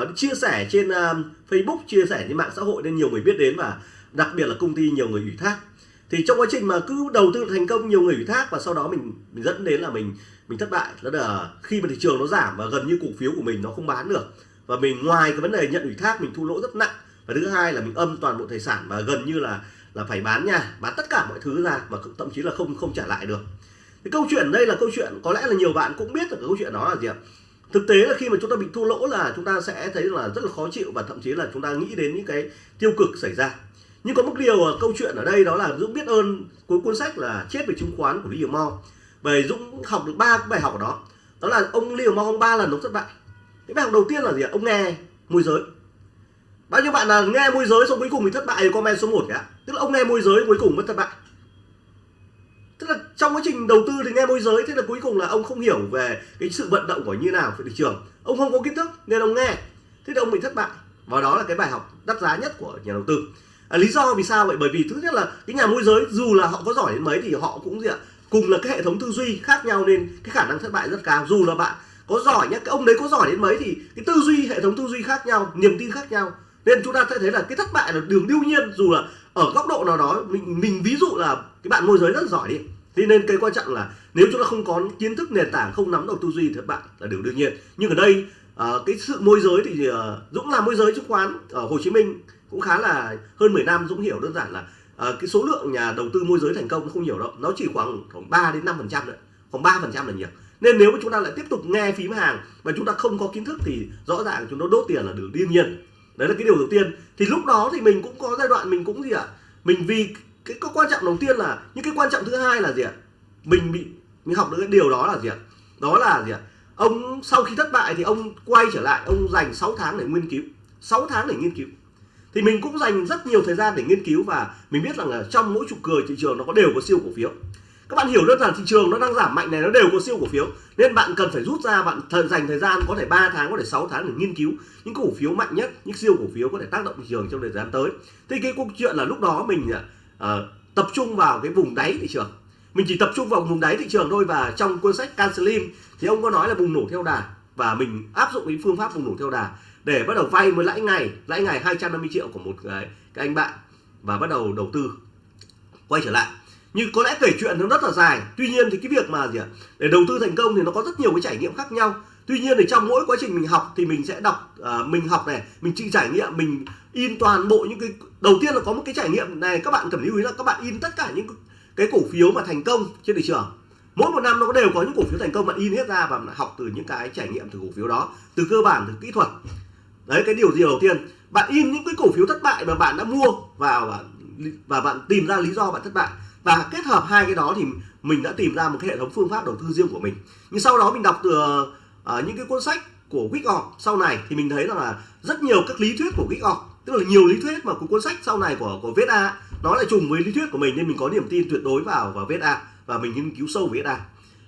uh, chia sẻ trên uh, Facebook chia sẻ trên mạng xã hội nên nhiều người biết đến và đặc biệt là công ty nhiều người ủy thác thì trong quá trình mà cứ đầu tư thành công nhiều người ủy thác và sau đó mình, mình dẫn đến là mình mình thất bại. Đó là khi mà thị trường nó giảm và gần như cổ phiếu của mình nó không bán được. Và mình ngoài cái vấn đề nhận ủy thác mình thu lỗ rất nặng. Và thứ hai là mình âm toàn bộ tài sản và gần như là là phải bán nhà bán tất cả mọi thứ ra và thậm chí là không không trả lại được. Cái câu chuyện đây là câu chuyện có lẽ là nhiều bạn cũng biết được cái câu chuyện đó là gì ạ? Thực tế là khi mà chúng ta bị thua lỗ là chúng ta sẽ thấy là rất là khó chịu và thậm chí là chúng ta nghĩ đến những cái tiêu cực xảy ra nhưng có một điều ở câu chuyện ở đây đó là Dũng biết ơn cuối cuốn sách là chết về chứng khoán của Liam Mo bởi Dũng học được ba bài học ở đó. Đó là ông hiểu Mo ông ba lần ông thất bại. Cái bài học đầu tiên là gì ạ? Ông nghe môi giới. Bao nhiêu bạn là nghe môi giới xong cuối cùng thì thất bại thì comment số 1 cả tức là ông nghe môi giới cuối cùng mất thất bại. Tức là trong quá trình đầu tư thì nghe môi giới, thế là cuối cùng là ông không hiểu về cái sự vận động của như nào về thị trường. Ông không có kiến thức nên ông nghe. Thế là ông bị thất bại. Và đó là cái bài học đắt giá nhất của nhà đầu tư à, lý do vì sao vậy? Bởi vì thứ nhất là cái nhà môi giới dù là họ có giỏi đến mấy thì họ cũng gì ạ? Cùng là cái hệ thống tư duy khác nhau nên cái khả năng thất bại rất cao. Dù là bạn có giỏi nhá cái ông đấy có giỏi đến mấy thì cái tư duy hệ thống tư duy khác nhau niềm tin khác nhau. Nên chúng ta sẽ thấy là cái thất bại là đường đương nhiên dù là ở góc độ nào đó mình mình ví dụ là cái bạn môi giới rất giỏi đi. Thế nên cái quan trọng là nếu chúng ta không có kiến thức nền tảng không nắm được tư duy thì thất bại là điều đương nhiên. Nhưng ở đây uh, cái sự môi giới thì uh, Dũng làm môi giới chứng khoán ở Hồ Chí Minh cũng khá là hơn 10 năm Dũng hiểu đơn giản là uh, cái số lượng nhà đầu tư môi giới thành công nó không nhiều đâu nó chỉ khoảng khoảng 3 đến 5 phần trăm nữa khoảng 3 phần trăm là nhiều nên nếu mà chúng ta lại tiếp tục nghe phím hàng mà chúng ta không có kiến thức thì rõ ràng chúng nó đốt tiền là điều đương nhiên đấy là cái điều đầu tiên thì lúc đó thì mình cũng có giai đoạn mình cũng gì ạ à? mình vì cái, cái quan trọng đầu tiên là những cái quan trọng thứ hai là gì ạ à? mình bị mình học được cái điều đó là gì ạ à? đó là gì ạ à? ông sau khi thất bại thì ông quay trở lại ông dành 6 tháng để nghiên cứu 6 tháng để nghiên cứu thì mình cũng dành rất nhiều thời gian để nghiên cứu và mình biết rằng là trong mỗi trục cười thị trường nó có đều có siêu cổ phiếu. Các bạn hiểu đơn giản thị trường nó đang giảm mạnh này nó đều có siêu cổ phiếu nên bạn cần phải rút ra bạn thời dành thời gian có thể 3 tháng có thể 6 tháng để nghiên cứu những cổ phiếu mạnh nhất những siêu cổ phiếu có thể tác động thị trường trong thời gian tới. Thì cái câu chuyện là lúc đó mình uh, tập trung vào cái vùng đáy thị trường. Mình chỉ tập trung vào vùng đáy thị trường thôi và trong cuốn sách Can Slim thì ông có nói là bùng nổ theo đà và mình áp dụng cái phương pháp bùng nổ theo đà để bắt đầu vay với lãi ngày lãi ngày 250 triệu của một cái, cái anh bạn và bắt đầu đầu tư quay trở lại. Như có lẽ kể chuyện nó rất là dài. Tuy nhiên thì cái việc mà gì ạ? Để đầu tư thành công thì nó có rất nhiều cái trải nghiệm khác nhau. Tuy nhiên thì trong mỗi quá trình mình học thì mình sẽ đọc uh, mình học này mình chịu trải nghiệm mình in toàn bộ những cái đầu tiên là có một cái trải nghiệm này các bạn cần lưu ý là các bạn in tất cả những cái cổ phiếu mà thành công trên thị trường. Mỗi một năm nó đều có những cổ phiếu thành công bạn in hết ra và học từ những cái trải nghiệm từ cổ phiếu đó từ cơ bản từ kỹ thuật đấy cái điều gì đầu tiên? Bạn in những cái cổ phiếu thất bại mà bạn đã mua vào và và bạn tìm ra lý do bạn thất bại. Và kết hợp hai cái đó thì mình đã tìm ra một cái hệ thống phương pháp đầu tư riêng của mình. Nhưng sau đó mình đọc từ uh, những cái cuốn sách của Wick sau này thì mình thấy rằng là rất nhiều các lý thuyết của Wick tức là nhiều lý thuyết mà của cuốn sách sau này của của VSA nó lại trùng với lý thuyết của mình nên mình có niềm tin tuyệt đối vào vào VSA và mình nghiên cứu sâu VSA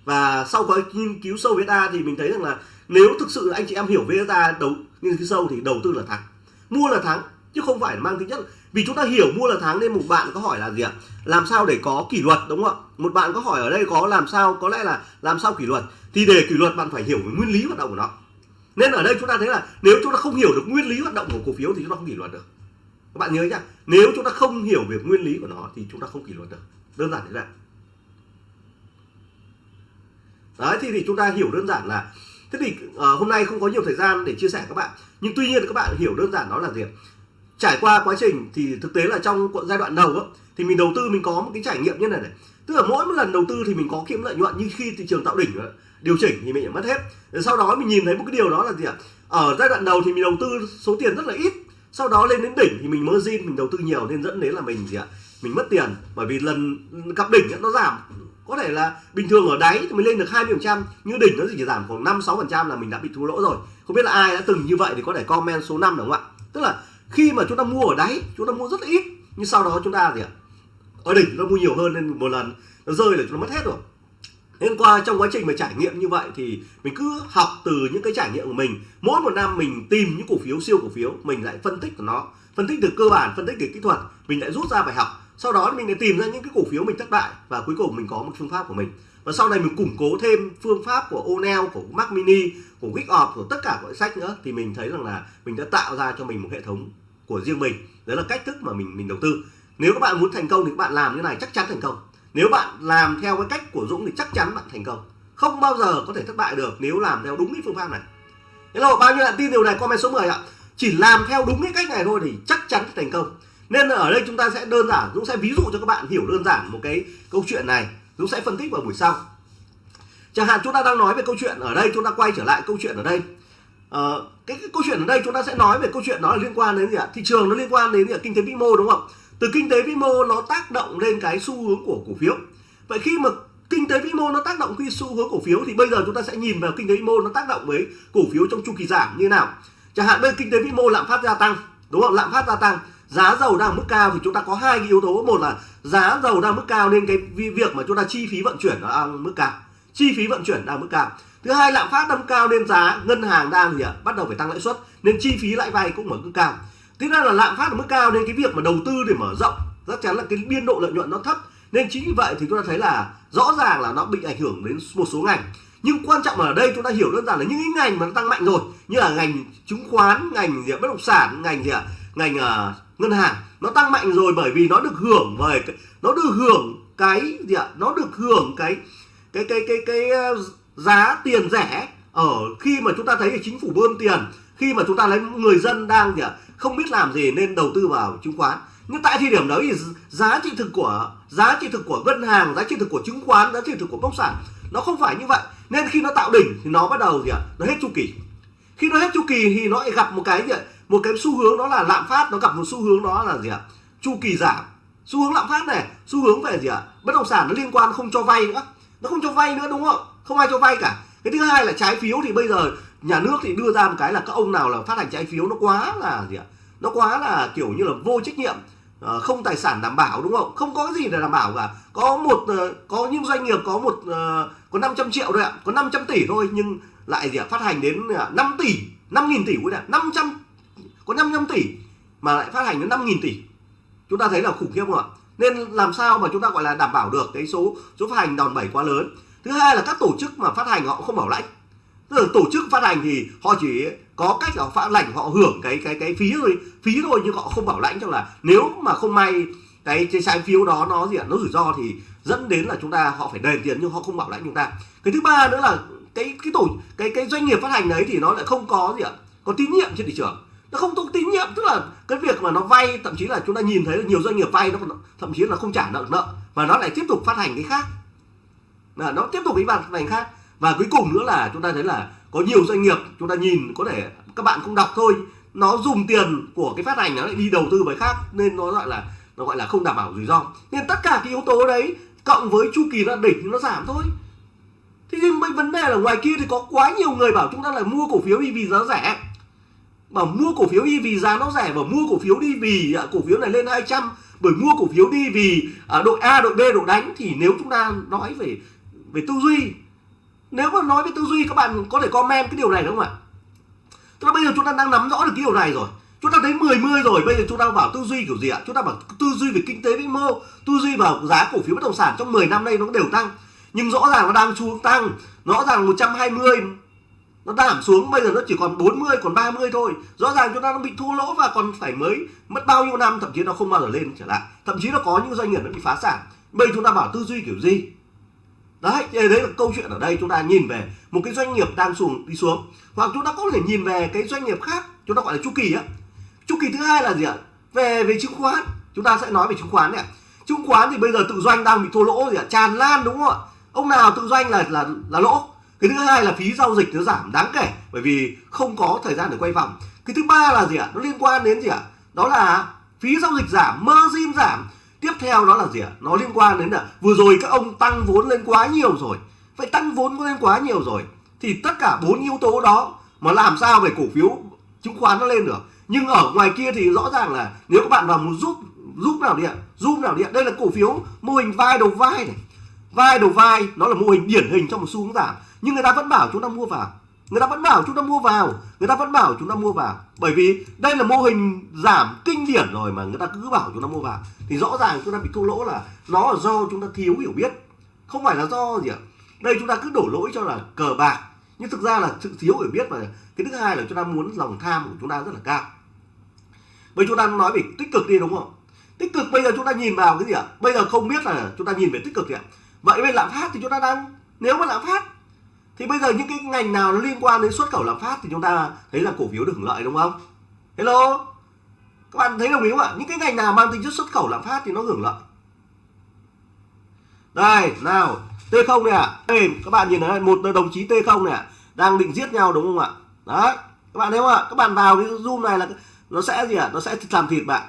và sau quá nghiên cứu sâu VSA thì mình thấy rằng là nếu thực sự anh chị em hiểu VSA đầu nhưng phía sâu thì đầu tư là thắng. Mua là thắng chứ không phải mang tính chất vì chúng ta hiểu mua là thắng nên một bạn có hỏi là gì ạ? Làm sao để có kỷ luật đúng không ạ? Một bạn có hỏi ở đây có làm sao có lẽ là làm sao kỷ luật. Thì để kỷ luật bạn phải hiểu về nguyên lý hoạt động của nó. Nên ở đây chúng ta thấy là nếu chúng ta không hiểu được nguyên lý hoạt động của cổ phiếu thì chúng ta không kỷ luật được. Các bạn nhớ nhá nếu chúng ta không hiểu về nguyên lý của nó thì chúng ta không kỷ luật được. Đơn giản thế này. Đấy thì, thì chúng ta hiểu đơn giản là thế thì uh, hôm nay không có nhiều thời gian để chia sẻ các bạn. Nhưng tuy nhiên các bạn hiểu đơn giản đó là gì trải qua quá trình thì thực tế là trong giai đoạn đầu á, thì mình đầu tư mình có một cái trải nghiệm như này này. Tức là mỗi một lần đầu tư thì mình có kiếm lợi nhuận nhưng khi thị trường tạo đỉnh điều chỉnh thì mình mất hết. Sau đó mình nhìn thấy một cái điều đó là gì ạ? Ở giai đoạn đầu thì mình đầu tư số tiền rất là ít sau đó lên đến đỉnh thì mình margin mình đầu tư nhiều nên dẫn đến là mình gì ạ? Mình mất tiền bởi vì lần gặp đỉnh nó giảm có thể là bình thường ở đáy thì mình lên được 20 phần trăm, nhưng đỉnh nó chỉ giảm khoảng 5 6 phần trăm là mình đã bị thua lỗ rồi. Không biết là ai đã từng như vậy thì có thể comment số 5 được không ạ? Tức là khi mà chúng ta mua ở đáy, chúng ta mua rất là ít, nhưng sau đó chúng ta gì ạ? Ở đỉnh nó mua nhiều hơn nên một lần, nó rơi là chúng ta mất hết rồi. Nên qua trong quá trình mà trải nghiệm như vậy thì mình cứ học từ những cái trải nghiệm của mình. Mỗi một năm mình tìm những cổ phiếu siêu cổ phiếu, mình lại phân tích của nó, phân tích từ cơ bản, phân tích từ kỹ thuật, mình lại rút ra bài học sau đó mình lại tìm ra những cái cổ phiếu mình thất bại và cuối cùng mình có một phương pháp của mình. Và sau này mình củng cố thêm phương pháp của O'Neill của Mac Mini của Wickoff của tất cả các sách nữa thì mình thấy rằng là mình đã tạo ra cho mình một hệ thống của riêng mình. Đấy là cách thức mà mình mình đầu tư. Nếu các bạn muốn thành công thì các bạn làm như này chắc chắn thành công. Nếu bạn làm theo cái cách của Dũng thì chắc chắn bạn thành công. Không bao giờ có thể thất bại được nếu làm theo đúng cái phương pháp này. Hello, bao nhiêu bạn tin điều này? Comment số 10 ạ. Chỉ làm theo đúng cái cách này thôi thì chắc chắn thành công nên ở đây chúng ta sẽ đơn giản Dũng sẽ ví dụ cho các bạn hiểu đơn giản một cái câu chuyện này. Dũng sẽ phân tích vào buổi sau. Chẳng hạn chúng ta đang nói về câu chuyện ở đây chúng ta quay trở lại câu chuyện ở đây. Ờ, cái, cái câu chuyện ở đây chúng ta sẽ nói về câu chuyện đó là liên quan đến gì ạ? Thị trường nó liên quan đến gì ạ? kinh tế vĩ mô đúng không? Từ kinh tế vĩ mô nó tác động lên cái xu hướng của cổ phiếu. Vậy khi mà kinh tế vĩ mô nó tác động khi xu hướng cổ phiếu thì bây giờ chúng ta sẽ nhìn vào kinh tế vĩ mô nó tác động với cổ phiếu trong chu kỳ giảm như nào. Chẳng hạn bây kinh tế vĩ mô lạm phát gia tăng đúng không? Lạm phát gia tăng giá dầu đang mức cao thì chúng ta có hai cái yếu tố. Một là giá dầu đang mức cao nên cái việc mà chúng ta chi phí vận chuyển nó đang mức cao. Chi phí vận chuyển đang mức cao. Thứ hai lạm phát tăng cao nên giá ngân hàng đang gì ạ? Bắt đầu phải tăng lãi suất nên chi phí lãi vay cũng ở mức cao. Thứ hai là lạm phát ở mức cao nên cái việc mà đầu tư để mở rộng chắc chắn là cái biên độ lợi nhuận nó thấp. Nên chính vì vậy thì chúng ta thấy là rõ ràng là nó bị ảnh hưởng đến một số ngành. Nhưng quan trọng là ở đây chúng ta hiểu đơn giản là những cái ngành mà nó tăng mạnh rồi như là ngành chứng khoán ngành gì bất động sản ngành gì à, ngành uh, ngân hàng nó tăng mạnh rồi bởi vì nó được hưởng về nó được hưởng cái gì ạ? Nó được hưởng cái cái cái cái cái, cái giá tiền rẻ. Ở khi mà chúng ta thấy là chính phủ bơm tiền khi mà chúng ta lấy người dân đang gì ạ? Không biết làm gì nên đầu tư vào chứng khoán. Nhưng tại thời điểm đó thì giá trị thực của giá trị thực của ngân hàng giá trị thực của chứng khoán giá trị thực của bất động sản nó không phải như vậy. Nên khi nó tạo đỉnh thì nó bắt đầu gì ạ? Nó hết chu kỳ. Khi nó hết chu kỳ thì nó lại gặp một cái gì ạ? Một cái xu hướng đó là lạm phát, nó gặp một xu hướng đó là gì ạ? Chu kỳ giảm. Xu hướng lạm phát này, xu hướng về gì ạ? Bất động sản nó liên quan không cho vay nữa. Nó không cho vay nữa, đúng không? Không ai cho vay cả. Cái thứ hai là trái phiếu thì bây giờ nhà nước thì đưa ra một cái là các ông nào là phát hành trái phiếu nó quá là gì ạ? Nó quá là kiểu như là vô trách nhiệm ờ, không tài sản đảm bảo, đúng không? Không có gì để đảm bảo cả. Có một ờ, có những doanh nghiệp có một ờ, có 500 triệu thôi ạ. Có 500 tỷ thôi, nhưng lại gì ạ? Phát hành đến 5 tỷ 5 nghìn tỷ quý ạ 500 có 55 tỷ mà lại phát hành đến 5 nghìn tỷ. Chúng ta thấy là khủng khiếp không ạ? Nên làm sao mà chúng ta gọi là đảm bảo được cái số số phát hành đòn bẩy quá lớn? Thứ hai là các tổ chức mà phát hành họ không bảo lãnh. Tức là tổ chức phát hành thì họ chỉ có cách họ phát lãnh họ hưởng cái cái cái phí thôi phí thôi nhưng họ không bảo lãnh. Cho là nếu mà không may cái cái trái phiếu đó nó gì ạ, nó rủi ro thì dẫn đến là chúng ta, họ phải đền tiền nhưng họ không bảo lãnh chúng ta. Cái thứ ba nữa là cái cái tổ, cái cái doanh nghiệp phát hành đấy thì nó lại không có gì ạ, có tín nhiệm trên thị trường nó không có tín nhiệm, tức là cái việc mà nó vay, thậm chí là chúng ta nhìn thấy là nhiều doanh nghiệp vay nó thậm chí là không trả nợ nợ, và nó lại tiếp tục phát hành cái khác. Là nó tiếp tục cái phát hành khác. Và cuối cùng nữa là chúng ta thấy là có nhiều doanh nghiệp, chúng ta nhìn có thể các bạn không đọc thôi, nó dùng tiền của cái phát hành nó lại đi đầu tư với khác, nên nó gọi là, nó gọi là không đảm bảo rủi ro. Nên tất cả cái yếu tố đấy cộng với chu kỳ nó đỉnh nó giảm thôi. Thế nhưng vấn đề là ngoài kia thì có quá nhiều người bảo chúng ta là mua cổ phiếu vì giá rẻ mà mua cổ phiếu đi vì giá nó rẻ và mua cổ phiếu đi vì à, cổ phiếu này lên 200 bởi mua cổ phiếu đi vì à, đội A đội B đội đánh thì nếu chúng ta nói về về tư duy nếu mà nói về tư duy các bạn có thể comment cái điều này đúng không ạ? Tức là bây giờ chúng ta đang nắm rõ được cái điều này rồi. Chúng ta thấy 10 mươi rồi bây giờ chúng ta bảo tư duy kiểu gì ạ? Chúng ta bảo tư duy về kinh tế vĩ mô tư duy vào giá cổ phiếu bất động sản trong 10 năm nay nó đều tăng. Nhưng rõ ràng nó đang xuống tăng. Rõ ràng 120 nó giảm xuống, bây giờ nó chỉ còn 40 còn 30 thôi. Rõ ràng chúng ta nó bị thua lỗ và còn phải mới mất bao nhiêu năm, thậm chí nó không bao giờ lên trở lại. Thậm chí nó có những doanh nghiệp nó bị phá sản. Bây chúng ta bảo tư duy kiểu gì? Đấy đấy là câu chuyện ở đây chúng ta nhìn về một cái doanh nghiệp đang xuống, đi xuống. Hoặc chúng ta có thể nhìn về cái doanh nghiệp khác, chúng ta gọi là chu kỳ á. Chu kỳ thứ hai là gì ạ? Về về chứng khoán. Chúng ta sẽ nói về chứng khoán này chứng khoán thì bây giờ tự doanh đang bị thua lỗ gì ạ. Tràn lan đúng không ạ? Ông nào tự doanh là là là lỗ? Cái thứ hai là phí giao dịch nó giảm đáng kể, bởi vì không có thời gian để quay vòng. Cái thứ ba là gì ạ? Nó liên quan đến gì ạ? Đó là phí giao dịch giảm, margin giảm. Tiếp theo đó là gì ạ? Nó liên quan đến là vừa rồi các ông tăng vốn lên quá nhiều rồi. Vậy tăng vốn lên quá nhiều rồi thì tất cả bốn yếu tố đó mà làm sao về cổ phiếu chứng khoán nó lên được? Nhưng ở ngoài kia thì rõ ràng là nếu các bạn vào một giúp giúp nào điện giúp nào điện đây là cổ phiếu mô hình vai đầu vai này. Vai đầu vai nó là mô hình điển hình trong một xu hướng giảm nhưng người ta vẫn bảo chúng ta mua vào người ta vẫn bảo chúng ta mua vào người ta vẫn bảo chúng ta mua vào bởi vì đây là mô hình giảm kinh điển rồi mà người ta cứ bảo chúng ta mua vào thì rõ ràng chúng ta bị thua lỗ là nó là do chúng ta thiếu hiểu biết không phải là do gì ạ đây chúng ta cứ đổ lỗi cho là cờ bạc nhưng thực ra là sự thiếu hiểu biết và cái thứ hai là chúng ta muốn lòng tham của chúng ta rất là cao bây chúng ta nói về tích cực đi đúng không tích cực bây giờ chúng ta nhìn vào cái gì ạ bây giờ không biết là chúng ta nhìn về tích cực gì ạ vậy bên lạm phát thì chúng ta đang nếu mà lạm phát thì bây giờ những cái ngành nào nó liên quan đến xuất khẩu lạm phát thì chúng ta thấy là cổ phiếu được hưởng lợi đúng không? Hello? Các bạn thấy đồng ý không ạ? Những cái ngành nào mang tính chất xuất khẩu lạm phát thì nó hưởng lợi? Đây nào T0 này ạ. À. các bạn nhìn thấy một đồng chí T0 này ạ. À, đang định giết nhau đúng không ạ? Đấy các bạn thấy không ạ? Các bạn vào cái zoom này là nó sẽ gì ạ? À? nó sẽ làm thịt bạn.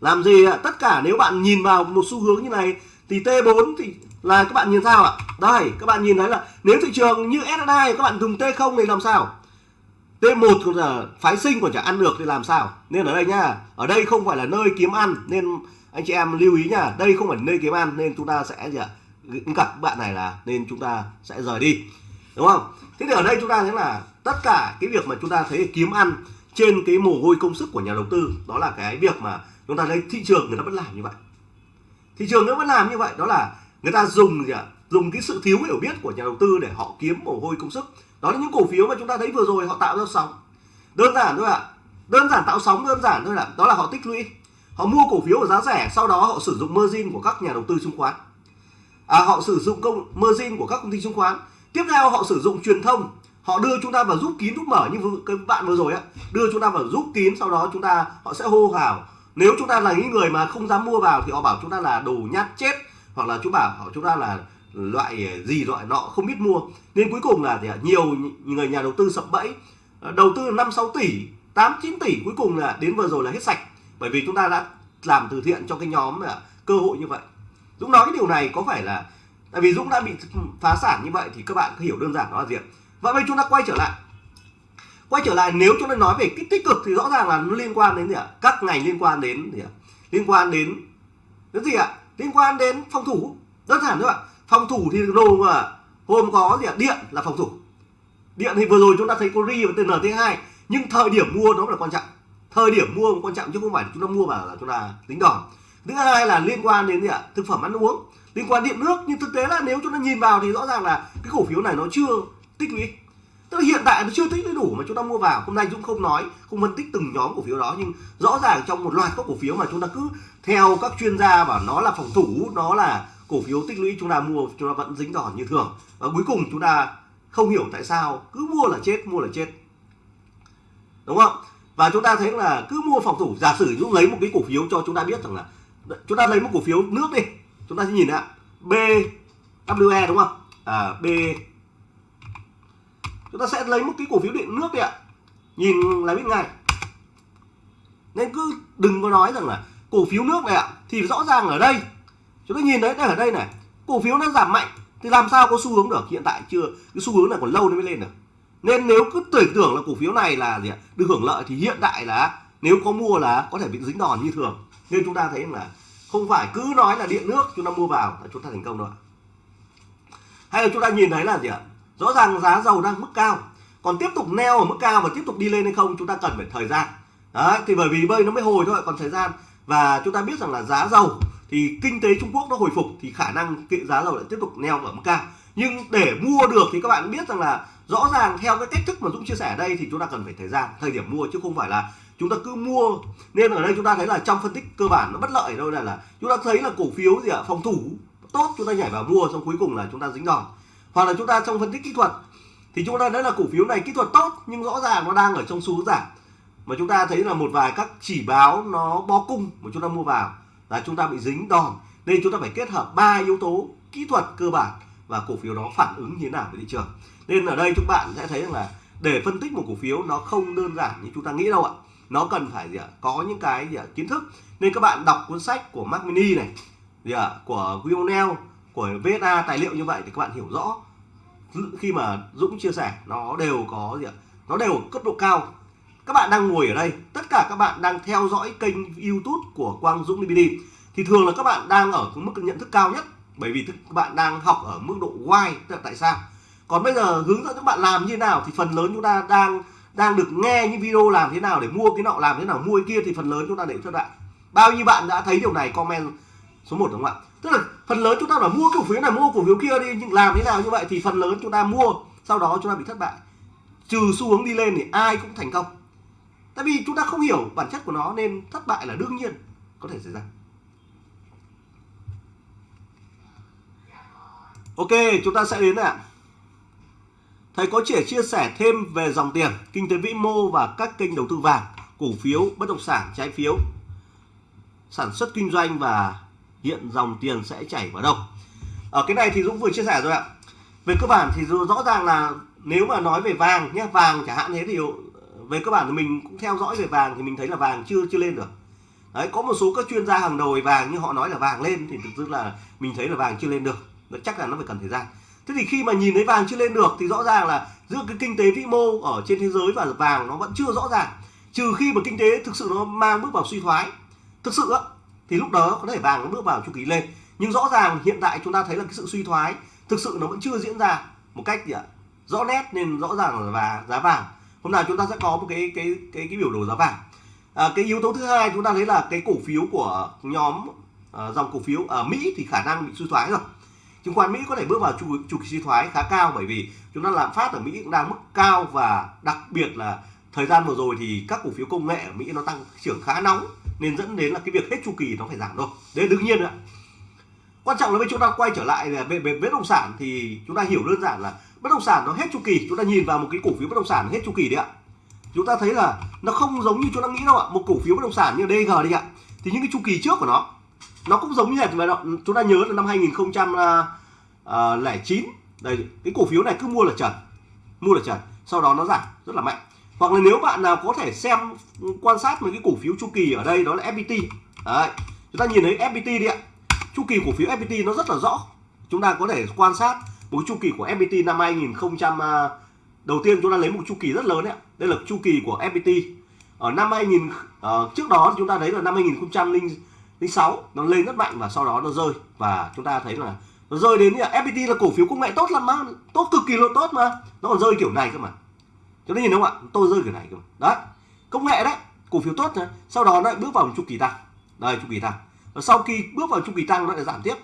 Làm gì ạ? À? tất cả nếu bạn nhìn vào một xu hướng như này thì T4 thì là các bạn nhìn sao ạ? Đây, các bạn nhìn thấy là nếu thị trường như SSI các bạn dùng T0 thì làm sao? T1 là phái sinh còn chả ăn được thì làm sao? Nên ở đây nhá, ở đây không phải là nơi kiếm ăn, nên anh chị em lưu ý nhá, đây không phải nơi kiếm ăn, nên chúng ta sẽ gì ạ? Gặp bạn này là nên chúng ta sẽ rời đi, đúng không? Thế thì ở đây chúng ta thấy là tất cả cái việc mà chúng ta thấy kiếm ăn trên cái mồ hôi công sức của nhà đầu tư, đó là cái việc mà chúng ta thấy thị trường người ta vẫn làm như vậy. Thị trường nó vẫn làm như vậy, đó là người ta dùng gì ạ? Dùng cái sự thiếu hiểu biết của nhà đầu tư để họ kiếm mồ hôi công sức. Đó là những cổ phiếu mà chúng ta thấy vừa rồi họ tạo ra sóng. Đơn giản thôi ạ. Đơn giản tạo sóng đơn giản thôi là đó là họ tích lũy. Họ mua cổ phiếu ở giá rẻ sau đó họ sử dụng margin của các nhà đầu tư chứng khoán. À, họ sử dụng công margin của các công ty chứng khoán. Tiếp theo họ sử dụng truyền thông. Họ đưa chúng ta vào giúp kín giúp mở như các bạn vừa rồi á đưa chúng ta vào giúp kín sau đó chúng ta họ sẽ hô hào. Nếu chúng ta là những người mà không dám mua vào thì họ bảo chúng ta là đồ nhát chết hoặc là chú bảo họ chúng ta là loại gì, loại nọ, không biết mua. Nên cuối cùng là thì nhiều người nhà đầu tư sập bẫy ờ, đầu tư 5 6 tỷ 8 9 tỷ, cuối cùng là đến vừa rồi là hết sạch. Bởi vì chúng ta đã làm từ thiện cho cái nhóm ờ, cơ hội như vậy. Dũng nói cái điều này có phải là, tại vì Dũng đã bị phá sản như vậy thì các bạn hiểu đơn giản nó là gì vậy bây chúng ta quay trở lại. Quay trở lại, nếu chúng ta nói về cái tích cực thì rõ ràng là nó liên quan đến gì ạ? Các ngành liên quan đến gì ạ? Liên quan đến cái gì ạ? Liên quan đến phòng thủ, đơn giản thôi ạ. Phòng thủ thì đồ mà hôm có gì ạ? Điện là phòng thủ. Điện thì vừa rồi chúng ta thấy có ri và tnt 2 nhưng thời điểm mua nó là quan trọng. Thời điểm mua quan trọng chứ không phải chúng ta mua vào là chúng ta tính đòn. Thứ hai là liên quan đến gì ạ? Thực phẩm ăn uống. Liên quan điện nước, nhưng thực tế là nếu chúng ta nhìn vào thì rõ ràng là cái cổ phiếu này nó chưa tích lũy tức là hiện tại nó chưa tích lũy đủ mà chúng ta mua vào. Hôm nay chúng không nói không phân tích từng nhóm cổ phiếu đó nhưng rõ ràng trong một loạt các cổ phiếu mà chúng ta cứ theo các chuyên gia bảo nó là phòng thủ nó là cổ phiếu tích lũy chúng ta mua chúng ta vẫn dính đòn như thường. Và cuối cùng chúng ta không hiểu tại sao cứ mua là chết mua là chết. Đúng không? Và chúng ta thấy là cứ mua phòng thủ. Giả sử chúng lấy một cái cổ phiếu cho chúng ta biết rằng là chúng ta lấy một cổ phiếu nước đi. Chúng ta sẽ nhìn ạ BWE đúng không? À, B chúng ta sẽ lấy một cái cổ phiếu điện nước đi ạ. Nhìn là biết ngay nên cứ đừng có nói rằng là cổ phiếu nước này ạ, thì rõ ràng ở đây. Chúng ta nhìn đấy đây, ở đây này, cổ phiếu nó giảm mạnh, thì làm sao có xu hướng được? Hiện tại chưa, cái xu hướng này còn lâu nó mới lên được. Nên nếu cứ tưởng tưởng là cổ phiếu này là gì ạ, được hưởng lợi thì hiện tại là nếu có mua là có thể bị dính đòn như thường. Nên chúng ta thấy là không phải cứ nói là điện nước chúng ta mua vào là chúng ta thành công đâu hay là chúng ta nhìn thấy là gì ạ rõ ràng giá dầu đang mức cao. Còn tiếp tục neo ở mức cao và tiếp tục đi lên hay không, chúng ta cần phải thời gian. Đấy, thì bởi vì bơi nó mới hồi thôi, còn thời gian. Và chúng ta biết rằng là giá dầu thì kinh tế Trung Quốc nó hồi phục thì khả năng kệ giá dầu lại tiếp tục neo ở mức cao. Nhưng để mua được thì các bạn biết rằng là rõ ràng theo cái cách thức mà Dũng chia sẻ ở đây thì chúng ta cần phải thời gian, thời điểm mua chứ không phải là chúng ta cứ mua. Nên ở đây chúng ta thấy là trong phân tích cơ bản nó bất lợi đâu là là chúng ta thấy là cổ phiếu gì ạ? Phòng thủ, tốt, chúng ta nhảy vào mua xong cuối cùng là chúng ta dính đòn hoặc là chúng ta trong phân tích kỹ thuật, thì chúng ta thấy là cổ phiếu này kỹ thuật tốt, nhưng rõ ràng nó đang ở trong xu hướng giảm. Mà chúng ta thấy là một vài các chỉ báo nó bó cung mà chúng ta mua vào là chúng ta bị dính đòn. Nên chúng ta phải kết hợp ba yếu tố kỹ thuật cơ bản và cổ phiếu đó phản ứng như thế nào với thị trường. Nên ở đây chúng bạn sẽ thấy rằng là để phân tích một cổ phiếu nó không đơn giản như chúng ta nghĩ đâu ạ. Nó cần phải gì ạ? Có những cái gì ạ? Kiến thức. Nên các bạn đọc cuốn sách của Mac Mini này, gì ạ? Của Guionel của VSA tài liệu như vậy thì các bạn hiểu rõ khi mà Dũng chia sẻ, nó đều có gì ạ? Nó đều cấp độ cao. Các bạn đang ngồi ở đây, tất cả các bạn đang theo dõi kênh YouTube của Quang Dũng DVD thì thường là các bạn đang ở mức nhận thức cao nhất, bởi vì các bạn đang học ở mức độ why tức là tại sao? Còn bây giờ hướng dẫn các bạn làm như nào thì phần lớn chúng ta đang đang được nghe những video làm thế nào để mua cái nọ, làm thế nào mua cái kia thì phần lớn chúng ta để cho bạn. Bao nhiêu bạn đã thấy điều này, comment số 1 đúng không ạ? Tức là phần lớn chúng ta là mua cổ phiếu này, mua cổ phiếu kia đi, nhưng làm thế nào như vậy thì phần lớn chúng ta mua, sau đó chúng ta bị thất bại. Trừ xu hướng đi lên thì ai cũng thành công. Tại vì chúng ta không hiểu bản chất của nó nên thất bại là đương nhiên có thể xảy ra. Ok, chúng ta sẽ đến ạ. Thầy có thể chia sẻ thêm về dòng tiền, kinh tế vĩ mô và các kênh đầu tư vàng, cổ phiếu, bất động sản, trái phiếu, sản xuất kinh doanh và hiện dòng tiền sẽ chảy vào đâu. Ở cái này thì Dũng vừa chia sẻ rồi ạ. Về cơ bản thì rõ ràng là nếu mà nói về vàng nhé vàng chẳng hạn thế thì ờ, về cơ bản thì mình cũng theo dõi về vàng thì mình thấy là vàng chưa chưa lên được. Đấy, có một số các chuyên gia hàng đầu về vàng nhưng họ nói là vàng lên thì thực sự là mình thấy là vàng chưa lên được. Chắc là nó phải cần thời gian. Thế thì khi mà nhìn thấy vàng chưa lên được thì rõ ràng là giữa cái kinh tế vĩ mô ở trên thế giới và vàng nó vẫn chưa rõ ràng. Trừ khi mà kinh tế thực sự nó mang bước vào suy thoái. Thực sự đó thì lúc đó có thể vàng nó bước vào chu kỳ lên. Nhưng rõ ràng hiện tại chúng ta thấy là cái sự suy thoái thực sự nó vẫn chưa diễn ra một cách gì ạ? Rõ nét nên rõ ràng là và giá vàng. Hôm nào chúng ta sẽ có một cái cái cái cái biểu đồ giá vàng. À, cái yếu tố thứ hai chúng ta thấy là cái cổ phiếu của nhóm à, dòng cổ phiếu ở Mỹ thì khả năng bị suy thoái rồi. Chứng khoán Mỹ có thể bước vào chu chu kỳ suy thoái khá cao bởi vì chúng ta lạm phát ở Mỹ cũng đang mức cao và đặc biệt là thời gian vừa rồi thì các cổ phiếu công nghệ ở Mỹ nó tăng trưởng khá nóng nên dẫn đến là cái việc hết chu kỳ nó phải giảm thôi. Đấy đương nhiên ạ. quan trọng là với chúng ta quay trở lại về, về bất động sản thì chúng ta hiểu đơn giản là bất động sản nó hết chu kỳ. Chúng ta nhìn vào một cái cổ phiếu bất động sản hết chu kỳ đấy ạ. Chúng ta thấy là nó không giống như chúng ta nghĩ đâu ạ. Một cổ phiếu bất động sản như DG đi ạ. Thì những cái chu kỳ trước của nó nó cũng giống như là chúng ta nhớ là năm 2009 à, đây cái cổ phiếu này cứ mua là trần mua là trần sau đó nó giảm rất là mạnh hoặc là nếu bạn nào có thể xem quan sát một cái cổ phiếu chu kỳ ở đây đó là FPT đấy chúng ta nhìn thấy FPT đi ạ. Chu kỳ cổ phiếu FPT nó rất là rõ. Chúng ta có thể quan sát một chu kỳ của FPT năm 2000 à, đầu tiên chúng ta lấy một chu kỳ rất lớn đấy đây là chu kỳ của FPT ở năm 2000 uh, à, trước đó chúng ta thấy là năm 2006 nó lên rất mạnh và sau đó nó rơi. Và chúng ta thấy là nó rơi đến là FPT là cổ phiếu công nghệ tốt lắm mà. Tốt cực kỳ là tốt mà. Nó còn rơi kiểu này cơ mà cho nên nhìn không ạ? Tôi rơi kiểu này cơ đấy, công nghệ đấy, cổ phiếu tốt đấy. sau đó nó lại bước vào chu kỳ tăng. Đây, chu kỳ tăng. Và sau khi bước vào chu kỳ tăng, nó lại giảm tiếp.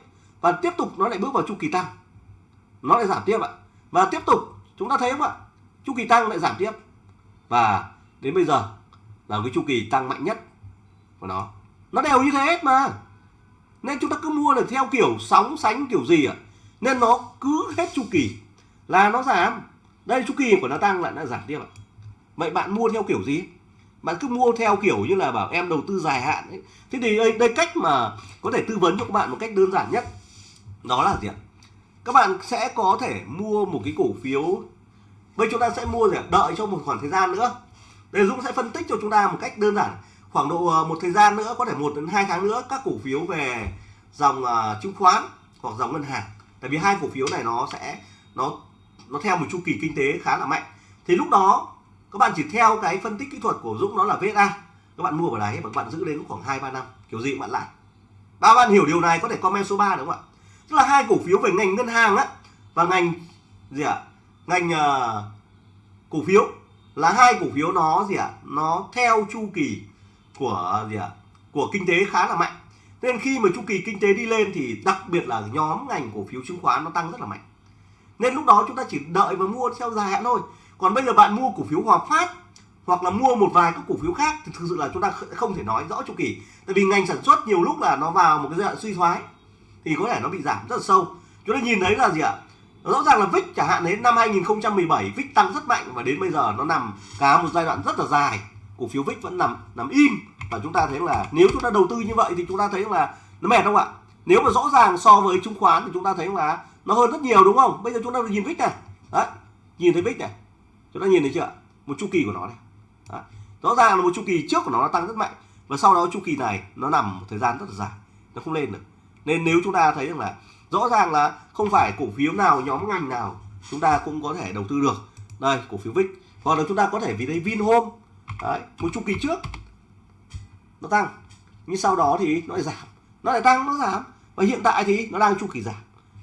Và tiếp tục nó lại bước vào chu kỳ tăng. Nó lại giảm tiếp ạ. Và tiếp tục, chúng ta thấy không ạ? Chu kỳ tăng lại giảm tiếp. Và đến bây giờ là cái chu kỳ tăng mạnh nhất của nó. Nó đều như thế hết mà. Nên chúng ta cứ mua được theo kiểu sóng sánh kiểu gì ạ? Nên nó cứ hết chu kỳ là nó giảm đây chu kỳ của nó tăng lại nó giảm tiếp ạ. Vậy bạn mua theo kiểu gì? Bạn cứ mua theo kiểu như là bảo em đầu tư dài hạn ấy. thế thì đây, đây cách mà có thể tư vấn cho các bạn một cách đơn giản nhất đó là gì ạ? Các bạn sẽ có thể mua một cái cổ phiếu. Bây chúng ta sẽ mua để đợi cho một khoảng thời gian nữa. Đây Dũng sẽ phân tích cho chúng ta một cách đơn giản. Khoảng độ ờ, một thời gian nữa có thể một đến hai tháng nữa các cổ phiếu về dòng uh, chứng khoán hoặc dòng ngân hàng. Tại vì hai cổ phiếu này nó sẽ nó nó theo một chu kỳ kinh tế khá là mạnh. Thì lúc đó các bạn chỉ theo cái phân tích kỹ thuật của Dũng đó là VSA các bạn mua vào đấy và các bạn giữ đến khoảng hai ba năm kiểu gì bạn lại ba bạn hiểu điều này có thể comment số 3 đúng không ạ? Tức là hai cổ phiếu về ngành ngân hàng á và ngành gì ạ? Ngành uh, cổ phiếu là hai cổ phiếu nó gì ạ? Nó theo chu kỳ của gì ạ? Của kinh tế khá là mạnh. Nên khi mà chu kỳ kinh tế đi lên thì đặc biệt là nhóm ngành cổ phiếu chứng khoán nó tăng rất là mạnh nên lúc đó chúng ta chỉ đợi và mua theo dài hạn thôi. Còn bây giờ bạn mua cổ phiếu Hòa Phát hoặc là mua một vài các cổ phiếu khác thì thực sự là chúng ta không thể nói rõ chu kỳ. Tại vì ngành sản xuất nhiều lúc là nó vào một cái giai đoạn suy thoái thì có thể nó bị giảm rất là sâu. Chúng ta nhìn thấy là gì ạ? Rõ ràng là VIX chẳng hạn đến năm 2017 VIX tăng rất mạnh và đến bây giờ nó nằm cả một giai đoạn rất là dài. Cổ phiếu VIX vẫn nằm nằm im và chúng ta thấy là nếu chúng ta đầu tư như vậy thì chúng ta thấy là nó mệt không ạ? Nếu mà rõ ràng so với chứng khoán thì chúng ta thấy là nó hơn rất nhiều đúng không? Bây giờ chúng ta nhìn VIX này. Đấy nhìn thấy VIX này. Chúng ta nhìn thấy chưa? Một chu kỳ của nó này. Đấy. rõ ràng là một chu kỳ trước của nó, nó tăng rất mạnh và sau đó chu kỳ này nó nằm một thời gian rất là dài nó không lên được. Nên nếu chúng ta thấy rằng là rõ ràng là không phải cổ phiếu nào nhóm ngành nào chúng ta cũng có thể đầu tư được. Đây cổ phiếu VIX hoặc là chúng ta có thể vì đây Vinhome. Đấy, một chu kỳ trước nó tăng nhưng sau đó thì nó lại giảm. Nó lại tăng nó giảm. Và hiện tại thì nó đang chu kỳ giảm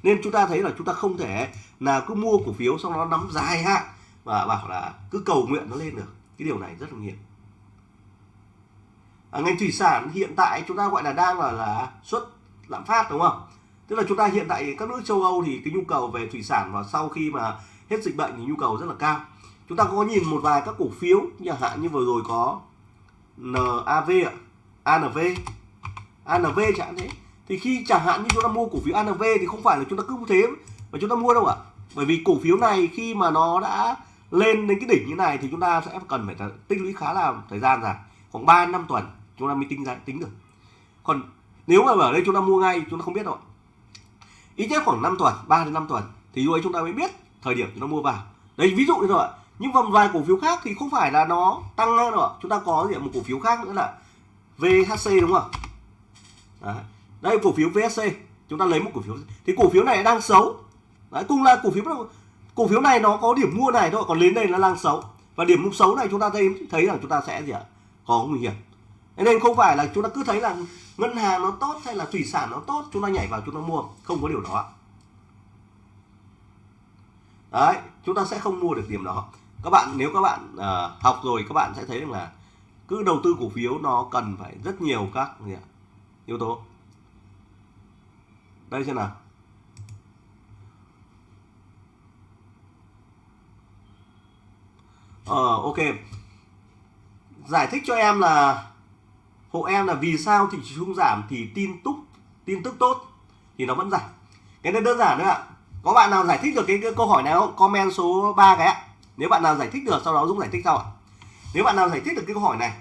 nên chúng ta thấy là chúng ta không thể là cứ mua cổ phiếu xong nó nắm dài hạn và bảo là cứ cầu nguyện nó lên được. Cái điều này rất là nguy hiểm à, ngành thủy sản hiện tại chúng ta gọi là đang là là xuất lạm phát đúng không? Tức là chúng ta hiện tại các nước châu Âu thì cái nhu cầu về thủy sản và sau khi mà hết dịch bệnh thì nhu cầu rất là cao. Chúng ta có nhìn một vài các cổ phiếu chẳng hạn như vừa rồi có NAV ạ ANV ANV chẳng thế thì khi chẳng hạn như chúng ta mua cổ phiếu ANV thì không phải là chúng ta cứ thế mà chúng ta mua đâu ạ? Bởi vì cổ phiếu này khi mà nó đã lên đến cái đỉnh như này thì chúng ta sẽ cần phải tích lũy khá là thời gian dài, khoảng 3 năm tuần chúng ta mới tính ra, tính được. Còn nếu mà ở đây chúng ta mua ngay, chúng ta không biết đâu ít nhất khoảng 5 tuần 3 đến 5 tuần thì lúc ấy chúng ta mới biết thời điểm chúng ta mua vào. Đấy, ví dụ như rồi những vòng vài cổ phiếu khác thì không phải là nó tăng lên rồi chúng ta có gì một cổ phiếu khác nữa là VHC đúng không Đấy đây cổ phiếu vsc chúng ta lấy một cổ phiếu. Thì cổ phiếu này đang xấu. Đấy, cùng là cổ phiếu cổ phiếu này nó có điểm mua này thôi còn lên đây nó đang xấu. Và điểm mua xấu này chúng ta thấy thấy là chúng ta sẽ gì ạ? Có nguy hiểm. Nên không phải là chúng ta cứ thấy là ngân hàng nó tốt hay là thủy sản nó tốt chúng ta nhảy vào chúng ta mua. Không có điều đó đấy chúng ta sẽ không mua được điểm đó. Các bạn nếu các bạn uh, học rồi các bạn sẽ thấy rằng là cứ đầu tư cổ phiếu nó cần phải rất nhiều các gì ạ? yếu tố đây xem nào. Ờ ok. Giải thích cho em là hộ em là vì sao thị trường giảm thì tin tức tin tức tốt thì nó vẫn giảm. Cái này đơn giản nữa ạ. Có bạn nào giải thích được cái, cái câu hỏi này không? Comment số 3 cái ạ. Nếu bạn nào giải thích được sau đó dũng giải thích sau ạ. Nếu bạn nào giải thích được cái câu hỏi này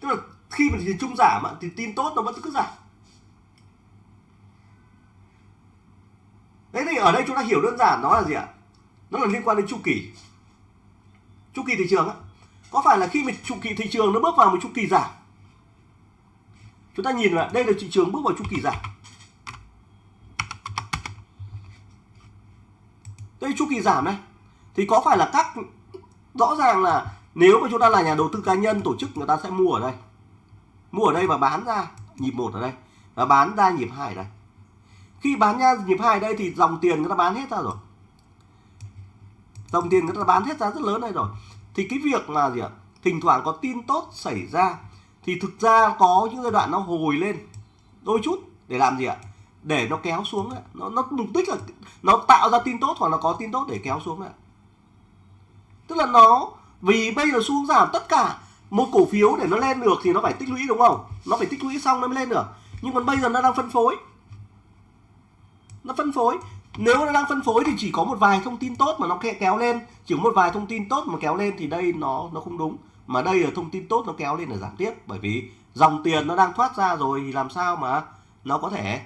tức là khi mà thị trường chung giảm thì tin tốt nó vẫn cứ giảm. Đấy thì ở đây chúng ta hiểu đơn giản nó là gì ạ? Nó là liên quan đến chu kỳ. Chu kỳ thị trường á. Có phải là khi mà chu kỳ thị trường nó bước vào một chu kỳ giảm? Chúng ta nhìn là đây là thị trường bước vào chu kỳ giảm. Đây, chu kỳ giảm này, thì có phải là các, rõ ràng là nếu mà chúng ta là nhà đầu tư cá nhân, tổ chức người ta sẽ mua ở đây. Mua ở đây và bán ra nhịp một ở đây, và bán ra nhịp hai ở đây khi bán ra nhịp hai đây thì dòng tiền người ta bán hết ra rồi. Dòng tiền người ta bán hết ra rất lớn này rồi. Thì cái việc là gì ạ? Thỉnh thoảng có tin tốt xảy ra, thì thực ra có những giai đoạn nó hồi lên đôi chút để làm gì ạ? Để nó kéo xuống ấy. nó nó mục đích là nó tạo ra tin tốt hoặc là có tin tốt để kéo xuống ấy. tức là nó, vì bây giờ xuống giảm, tất cả một cổ phiếu để nó lên được thì nó phải tích lũy, đúng không? Nó phải tích lũy xong nó mới lên được. Nhưng còn bây giờ nó đang phân phối nó phân phối. Nếu nó đang phân phối thì chỉ có một vài thông tin tốt mà nó kéo lên. Chỉ có một vài thông tin tốt mà kéo lên thì đây nó nó không đúng. Mà đây là thông tin tốt nó kéo lên là giảm tiếp. Bởi vì dòng tiền nó đang thoát ra rồi thì làm sao mà nó có thể,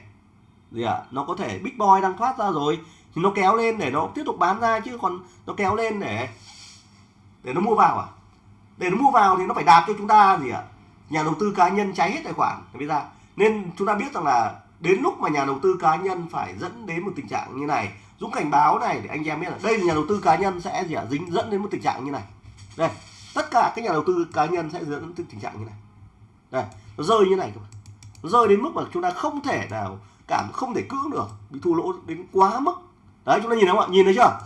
gì ạ à? nó có thể big boy đang thoát ra rồi thì nó kéo lên để nó tiếp tục bán ra chứ còn nó kéo lên để để nó mua vào à? Để nó mua vào thì nó phải đạp cho chúng ta gì ạ? À? nhà đầu tư cá nhân cháy hết tài khoản. Bây giờ nên chúng ta biết rằng là đến lúc mà nhà đầu tư cá nhân phải dẫn đến một tình trạng như này, dũng cảnh báo này để anh em biết là đây là nhà đầu tư cá nhân sẽ gì à? dính, dẫn đến một tình trạng như này. Đây, tất cả các nhà đầu tư cá nhân sẽ dẫn đến tình trạng như này. Đây, nó rơi như này các bạn nó rơi đến mức mà chúng ta không thể nào cảm, không thể cưỡng được, bị thua lỗ đến quá mức. Đấy, chúng ta nhìn thấy không ạ? Nhìn thấy chưa?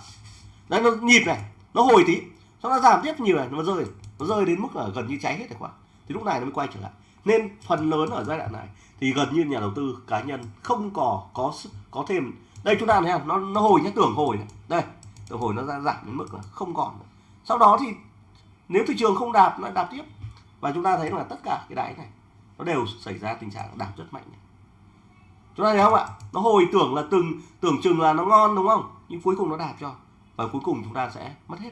Đấy, nó nhịp này, nó hồi tí, xong nó giảm tiếp nhiều này, nó rơi. Nó rơi đến mức là gần như cháy hết tài khoản. Thì lúc này nó mới quay trở lại. Nên phần lớn ở giai đoạn này thì gần như nhà đầu tư cá nhân không có có có thêm. Đây, chúng ta thấy không? Nó nó hồi nhé tưởng hồi này. Đây, tưởng hồi nó ra giảm đến mức là không còn nữa. sau đó thì nếu thị trường không đạp, nó đạp tiếp. Và chúng ta thấy là tất cả cái đáy này, nó đều xảy ra tình trạng đạp rất mạnh này. chúng ta thấy không ạ? Nó hồi tưởng là từng, tưởng chừng là nó ngon, đúng không? Nhưng cuối cùng nó đạp cho. Và cuối cùng chúng ta sẽ mất hết.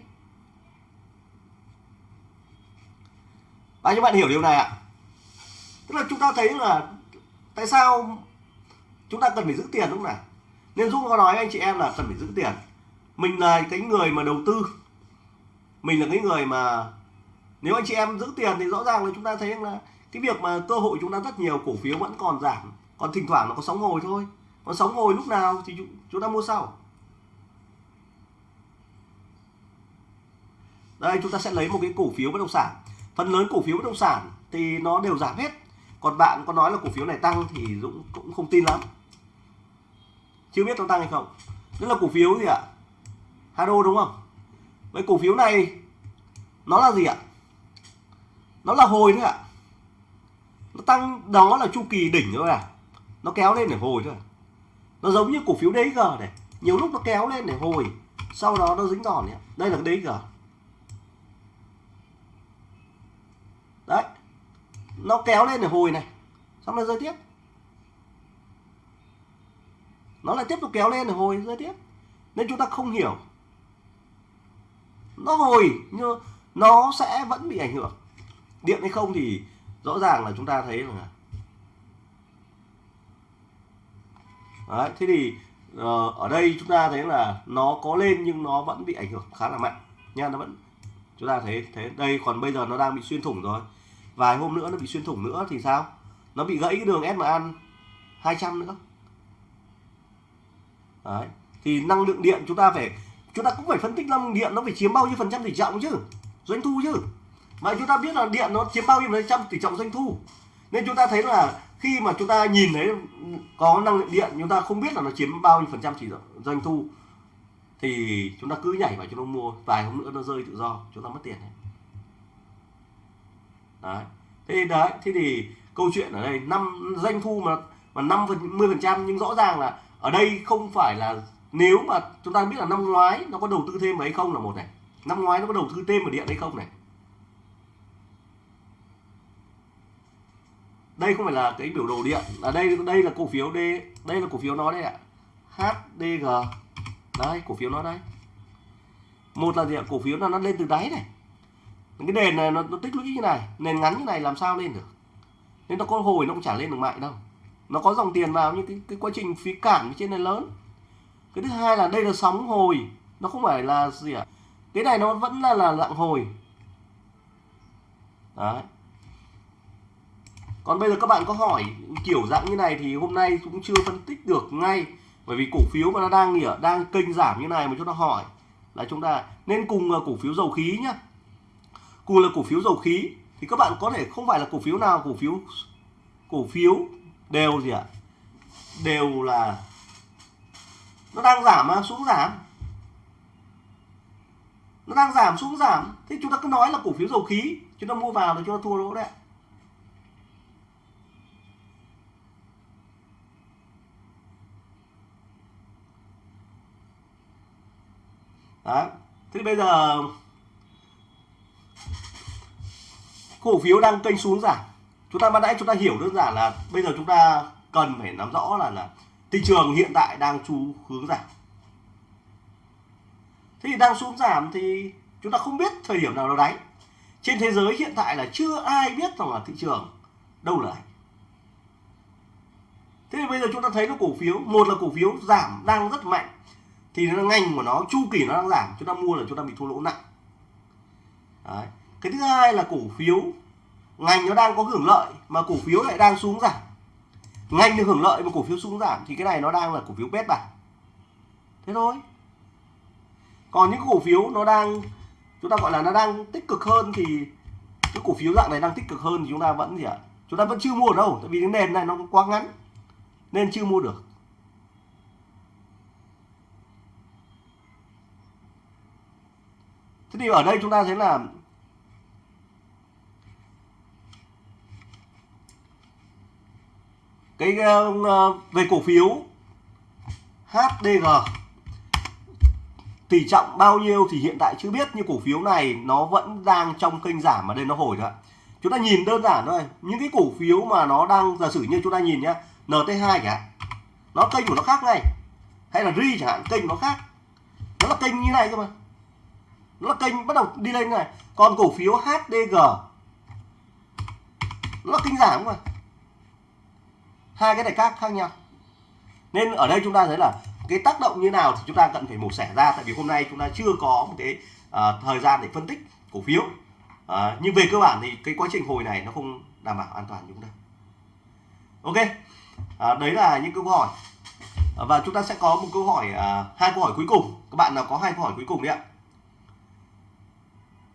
Bao các bạn hiểu điều này ạ? Tức là chúng ta thấy là tại sao chúng ta cần phải giữ tiền lúc này nên dũng có nói anh chị em là cần phải giữ tiền. Mình là cái người mà đầu tư. Mình là cái người mà nếu anh chị em giữ tiền thì rõ ràng là chúng ta thấy là cái việc mà cơ hội chúng ta rất nhiều, cổ phiếu vẫn còn giảm. Còn thỉnh thoảng nó có sóng hồi thôi. Còn sóng hồi lúc nào thì chúng ta mua sau. Đây, chúng ta sẽ lấy một cái cổ phiếu bất động sản. Phần lớn cổ phiếu bất động sản thì nó đều giảm hết còn bạn có nói là cổ phiếu này tăng thì Dũng cũng không tin lắm. Chưa biết nó tăng hay không. Đó là cổ phiếu gì ạ? Hado đúng không? Với cổ phiếu này nó là gì ạ? Nó là hồi thôi ạ. Nó tăng, đó là chu kỳ đỉnh thôi à. Nó kéo lên để hồi thôi. Nó giống như cổ phiếu DG này. Nhiều lúc nó kéo lên để hồi. Sau đó nó dính đòn này đây là cái DG đấy nó kéo lên để hồi này. Xong nó rơi tiếp. Nó lại tiếp tục kéo lên để hồi rơi tiếp. Nên chúng ta không hiểu. Nó hồi nhưng nó sẽ vẫn bị ảnh hưởng. Điện hay không thì rõ ràng là chúng ta thấy là Đấy, thế thì uh, ở đây chúng ta thấy là nó có lên nhưng nó vẫn bị ảnh hưởng khá là mạnh. Nha nó vẫn chúng ta thấy thế đây còn bây giờ nó đang bị xuyên thủng rồi vài hôm nữa nó bị xuyên thủng nữa thì sao? Nó bị gãy cái đường SMA 200 nữa. Đấy. thì năng lượng điện chúng ta phải, chúng ta cũng phải phân tích năng lượng điện nó phải chiếm bao nhiêu phần trăm tỷ trọng chứ? Doanh thu chứ? Mà chúng ta biết là điện nó chiếm bao nhiêu phần trăm tỷ trọng doanh thu? Nên chúng ta thấy là khi mà chúng ta nhìn thấy có năng lượng điện, chúng ta không biết là nó chiếm bao nhiêu phần trăm chỉ doanh thu, thì chúng ta cứ nhảy vào chúng ta mua. Vài hôm nữa nó rơi tự do, chúng ta mất tiền này đấy. Thế đấy, thế thì câu chuyện ở đây, năm, doanh thu mà mà năm phần, mười phần trăm, nhưng rõ ràng là ở đây không phải là, nếu mà chúng ta biết là năm ngoái nó có đầu tư thêm vào hay không là một này. Năm ngoái nó có đầu tư thêm vào điện hay không này. Đây không phải là cái biểu đồ điện. Là đây đây là cổ phiếu D, đây là cổ phiếu nó đây ạ. HDG đây, cổ phiếu nó đây. Một là gì ạ? Cổ phiếu là nó lên từ đáy này cái nền này nó, nó tích lũy như này nền ngắn như này làm sao lên được? Nên nó có hồi nó cũng chả lên được mạnh đâu. Nó có dòng tiền vào nhưng cái, cái quá trình phí cản trên này lớn. Cái thứ hai là đây là sóng hồi. Nó không phải là gì ạ? Cái này nó vẫn là là dạng hồi. Đấy. Còn bây giờ các bạn có hỏi kiểu dạng như này thì hôm nay cũng chưa phân tích được ngay. Bởi vì cổ phiếu mà nó đang nghỉ đang kênh giảm như này mà chúng ta hỏi là chúng ta nên cùng à, cổ phiếu dầu khí nhá cùng là cổ phiếu dầu khí, thì các bạn có thể không phải là cổ phiếu nào, cổ phiếu cổ phiếu đều gì ạ? Đều là, nó đang giảm mà, xuống giảm. Nó đang giảm, xuống giảm. Thế chúng ta cứ nói là cổ phiếu dầu khí, chúng ta mua vào thì chúng ta thua lỗ đấy Đấy. Thế bây giờ cổ phiếu đang kênh xuống giảm. Chúng ta ban nãy chúng ta hiểu đơn giản là bây giờ chúng ta cần phải nắm rõ là là thị trường hiện tại đang xu hướng giảm. Thế thì đang xuống giảm thì chúng ta không biết thời điểm nào nó đáy. Trên thế giới hiện tại là chưa ai biết rằng là thị trường đâu là đáy. Thế thì bây giờ chúng ta thấy nó cổ phiếu, một là cổ phiếu giảm đang rất mạnh thì nó ngành của nó chu kỳ nó đang giảm chúng ta mua là chúng ta bị thua lỗ nặng Đấy cái thứ hai là cổ phiếu. Ngành nó đang có hưởng lợi mà cổ phiếu lại đang xuống giảm. Ngành được hưởng lợi mà cổ phiếu xuống giảm thì cái này nó đang là cổ phiếu bét bạc thế thôi. Còn những cổ phiếu nó đang, chúng ta gọi là nó đang tích cực hơn thì cái cổ phiếu dạng này đang tích cực hơn thì chúng ta vẫn gì ạ? Chúng ta vẫn chưa mua đâu, tại vì cái nền này nó quá ngắn, nên chưa mua được. Thế thì ở đây chúng ta thấy là cái uh, về cổ phiếu HDG tỷ trọng bao nhiêu thì hiện tại chưa biết nhưng cổ phiếu này nó vẫn đang trong kênh giảm mà đây nó hồi rồi chúng ta nhìn đơn giản thôi những cái cổ phiếu mà nó đang giả sử như chúng ta nhìn nhá NT2 cả nó kênh của nó khác ngay. Hay là RI chẳng hạn kênh nó khác. Nó là kênh như này cơ mà. Nó là kênh bắt đầu đi lên này. Còn cổ phiếu HDG nó là kênh giảm mà hai cái này khác khác nhau. Nên ở đây chúng ta thấy là cái tác động như nào thì chúng ta cần phải mổ xẻ ra. Tại vì hôm nay chúng ta chưa có một cái uh, thời gian để phân tích cổ phiếu. Uh, nhưng về cơ bản thì cái quá trình hồi này nó không đảm bảo an toàn chúng ta. Ok. Uh, đấy là những câu hỏi. Uh, và chúng ta sẽ có một câu hỏi uh, hai câu hỏi cuối cùng. Các bạn nào có hai câu hỏi cuối cùng đấy ạ.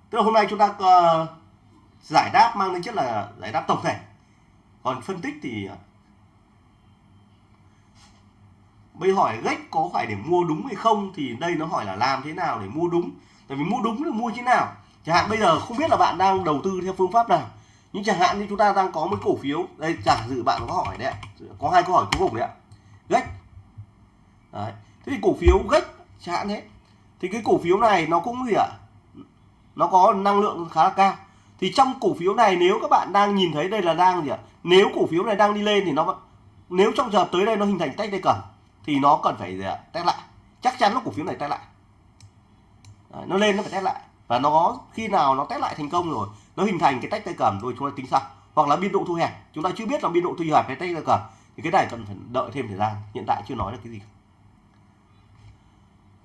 Tức là hôm nay chúng ta uh, giải đáp mang tính chất là giải đáp tổng thể. Còn phân tích thì uh, bây hỏi gách có phải để mua đúng hay không thì đây nó hỏi là làm thế nào để mua đúng. Tại vì mua đúng là mua như thế nào? Chẳng hạn bây giờ không biết là bạn đang đầu tư theo phương pháp nào, nhưng chẳng hạn như chúng ta đang có một cổ phiếu. Đây, giả dự bạn có hỏi đấy có hai câu hỏi cuối cùng đấy ạ. Gách. Đấy. thế thì cổ phiếu gách chẳng hạn thế, thì cái cổ phiếu này nó cũng gì ạ? Nó có năng lượng khá là cao. Thì trong cổ phiếu này nếu các bạn đang nhìn thấy đây là đang gì ạ? Nếu cổ phiếu này đang đi lên thì nó nếu trong giờ tới đây nó hình thành tách tay cầm thì nó cần phải gì ạ test lại. Chắc chắn là cổ phiếu này test lại. Đấy, nó lên nó phải test lại. Và nó khi nào nó test lại thành công rồi nó hình thành cái tách tay cầm rồi chúng ta tính sau. Hoặc là biên độ thu hẹp. Chúng ta chưa biết là biên độ thu hẹp hay tách tay cầm. Thì cái này cần phải đợi thêm thời gian. Hiện tại chưa nói được cái gì.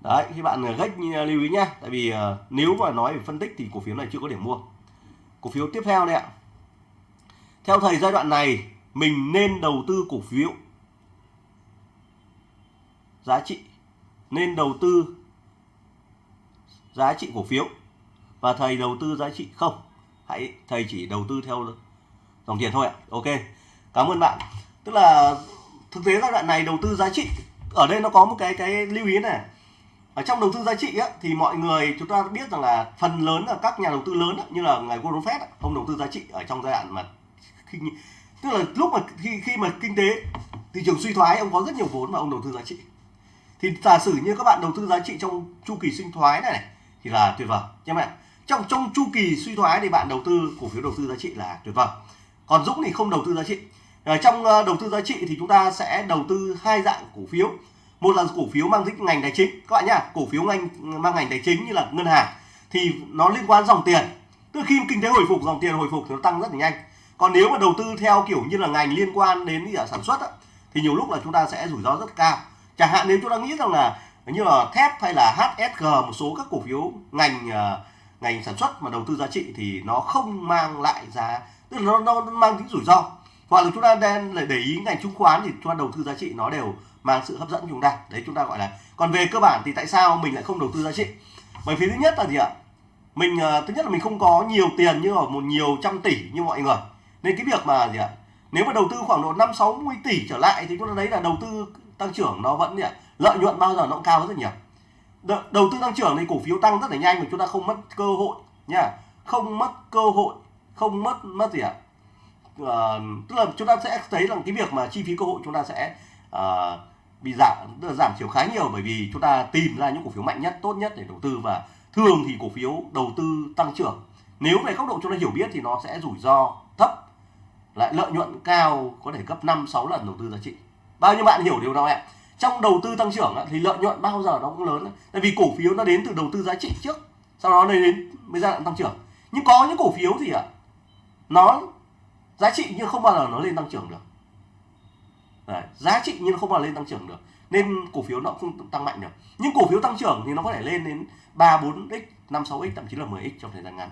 Đấy khi bạn à, gách à, lưu ý nhá. Tại vì uh, nếu mà nói về phân tích thì cổ phiếu này chưa có điểm mua. Cổ phiếu tiếp theo đây ạ. Theo thầy giai đoạn này mình nên đầu tư cổ phiếu giá trị nên đầu tư giá trị cổ phiếu. Và thầy đầu tư giá trị không? Hãy thầy chỉ đầu tư theo dòng tiền thôi ạ. Ok cảm ơn bạn. Tức là thực tế giai đoạn này đầu tư giá trị ở đây nó có một cái cái lưu ý này. Ở trong đầu tư giá trị á, thì mọi người chúng ta biết rằng là phần lớn là các nhà đầu tư lớn á, như là ngài Warren Buffett á, ông đầu tư giá trị ở trong giai đoạn mà khi tức là lúc mà khi khi mà kinh tế thị trường suy thoái ông có rất nhiều vốn mà ông đầu tư giá trị thì giả sử như các bạn đầu tư giá trị trong chu kỳ sinh thoái này, này thì là tuyệt vời. Nhé bạn trong trong chu kỳ suy thoái thì bạn đầu tư cổ phiếu đầu tư giá trị là tuyệt vời. Còn Dũng thì không đầu tư giá trị. Ở trong ờ, đầu tư giá trị thì chúng ta sẽ đầu tư hai dạng cổ phiếu. Một là cổ phiếu mang tính ngành tài chính. Các bạn nhá cổ phiếu ngành mang ngành tài chính như là ngân hàng thì nó liên quan dòng tiền. Tức khi kinh tế hồi phục dòng tiền hồi phục thì nó tăng rất là nhanh. Còn nếu mà đầu tư theo kiểu như là ngành liên quan đến sản xuất á, thì nhiều lúc là chúng ta sẽ rủi ro rất cao chẳng hạn nếu chúng ta nghĩ rằng là như là thép hay là HSG một số các cổ phiếu ngành uh, ngành sản xuất mà đầu tư giá trị thì nó không mang lại giá tức là nó, nó mang tính rủi ro. Hoặc là chúng ta đang để ý ngành chứng khoán thì chúng ta đầu tư giá trị nó đều mang sự hấp dẫn chúng ta. Đấy chúng ta gọi là còn về cơ bản thì tại sao mình lại không đầu tư giá trị? Bởi vì thứ nhất là gì ạ? Mình uh, thứ nhất là mình không có nhiều tiền như ở một nhiều trăm tỷ như mọi người. Nên cái việc mà gì ạ? Nếu mà đầu tư khoảng độ năm sáu mươi tỷ trở lại thì chúng ta thấy là đầu tư tăng trưởng nó vẫn gì lợi nhuận bao giờ nó cũng cao rất nhiều. Đầu tư tăng trưởng thì cổ phiếu tăng rất là nhanh mà chúng ta không mất cơ hội nha. Không mất cơ hội không mất mất gì ạ? À, tức là chúng ta sẽ thấy rằng cái việc mà chi phí cơ hội chúng ta sẽ à, bị giảm là giảm thiểu khá nhiều bởi vì chúng ta tìm ra những cổ phiếu mạnh nhất tốt nhất để đầu tư và thường thì cổ phiếu đầu tư tăng trưởng. Nếu về góc độ chúng ta hiểu biết thì nó sẽ rủi ro thấp lại lợi nhuận cao có thể gấp 5 6 lần đầu tư giá trị bao nhiêu bạn hiểu điều đó ạ trong đầu tư tăng trưởng thì lợi nhuận bao giờ nó cũng lớn tại vì cổ phiếu nó đến từ đầu tư giá trị trước sau đó đến mới giai đoạn tăng trưởng. Nhưng có những cổ phiếu thì ạ nó giá trị nhưng không bao giờ nó lên tăng trưởng được. Đấy, giá trị nhưng không bao giờ lên tăng trưởng được nên cổ phiếu nó không tăng mạnh được. Nhưng cổ phiếu tăng trưởng thì nó có thể lên đến 3 4 x 5 6 x thậm chí là 10 x trong thời gian ngắn.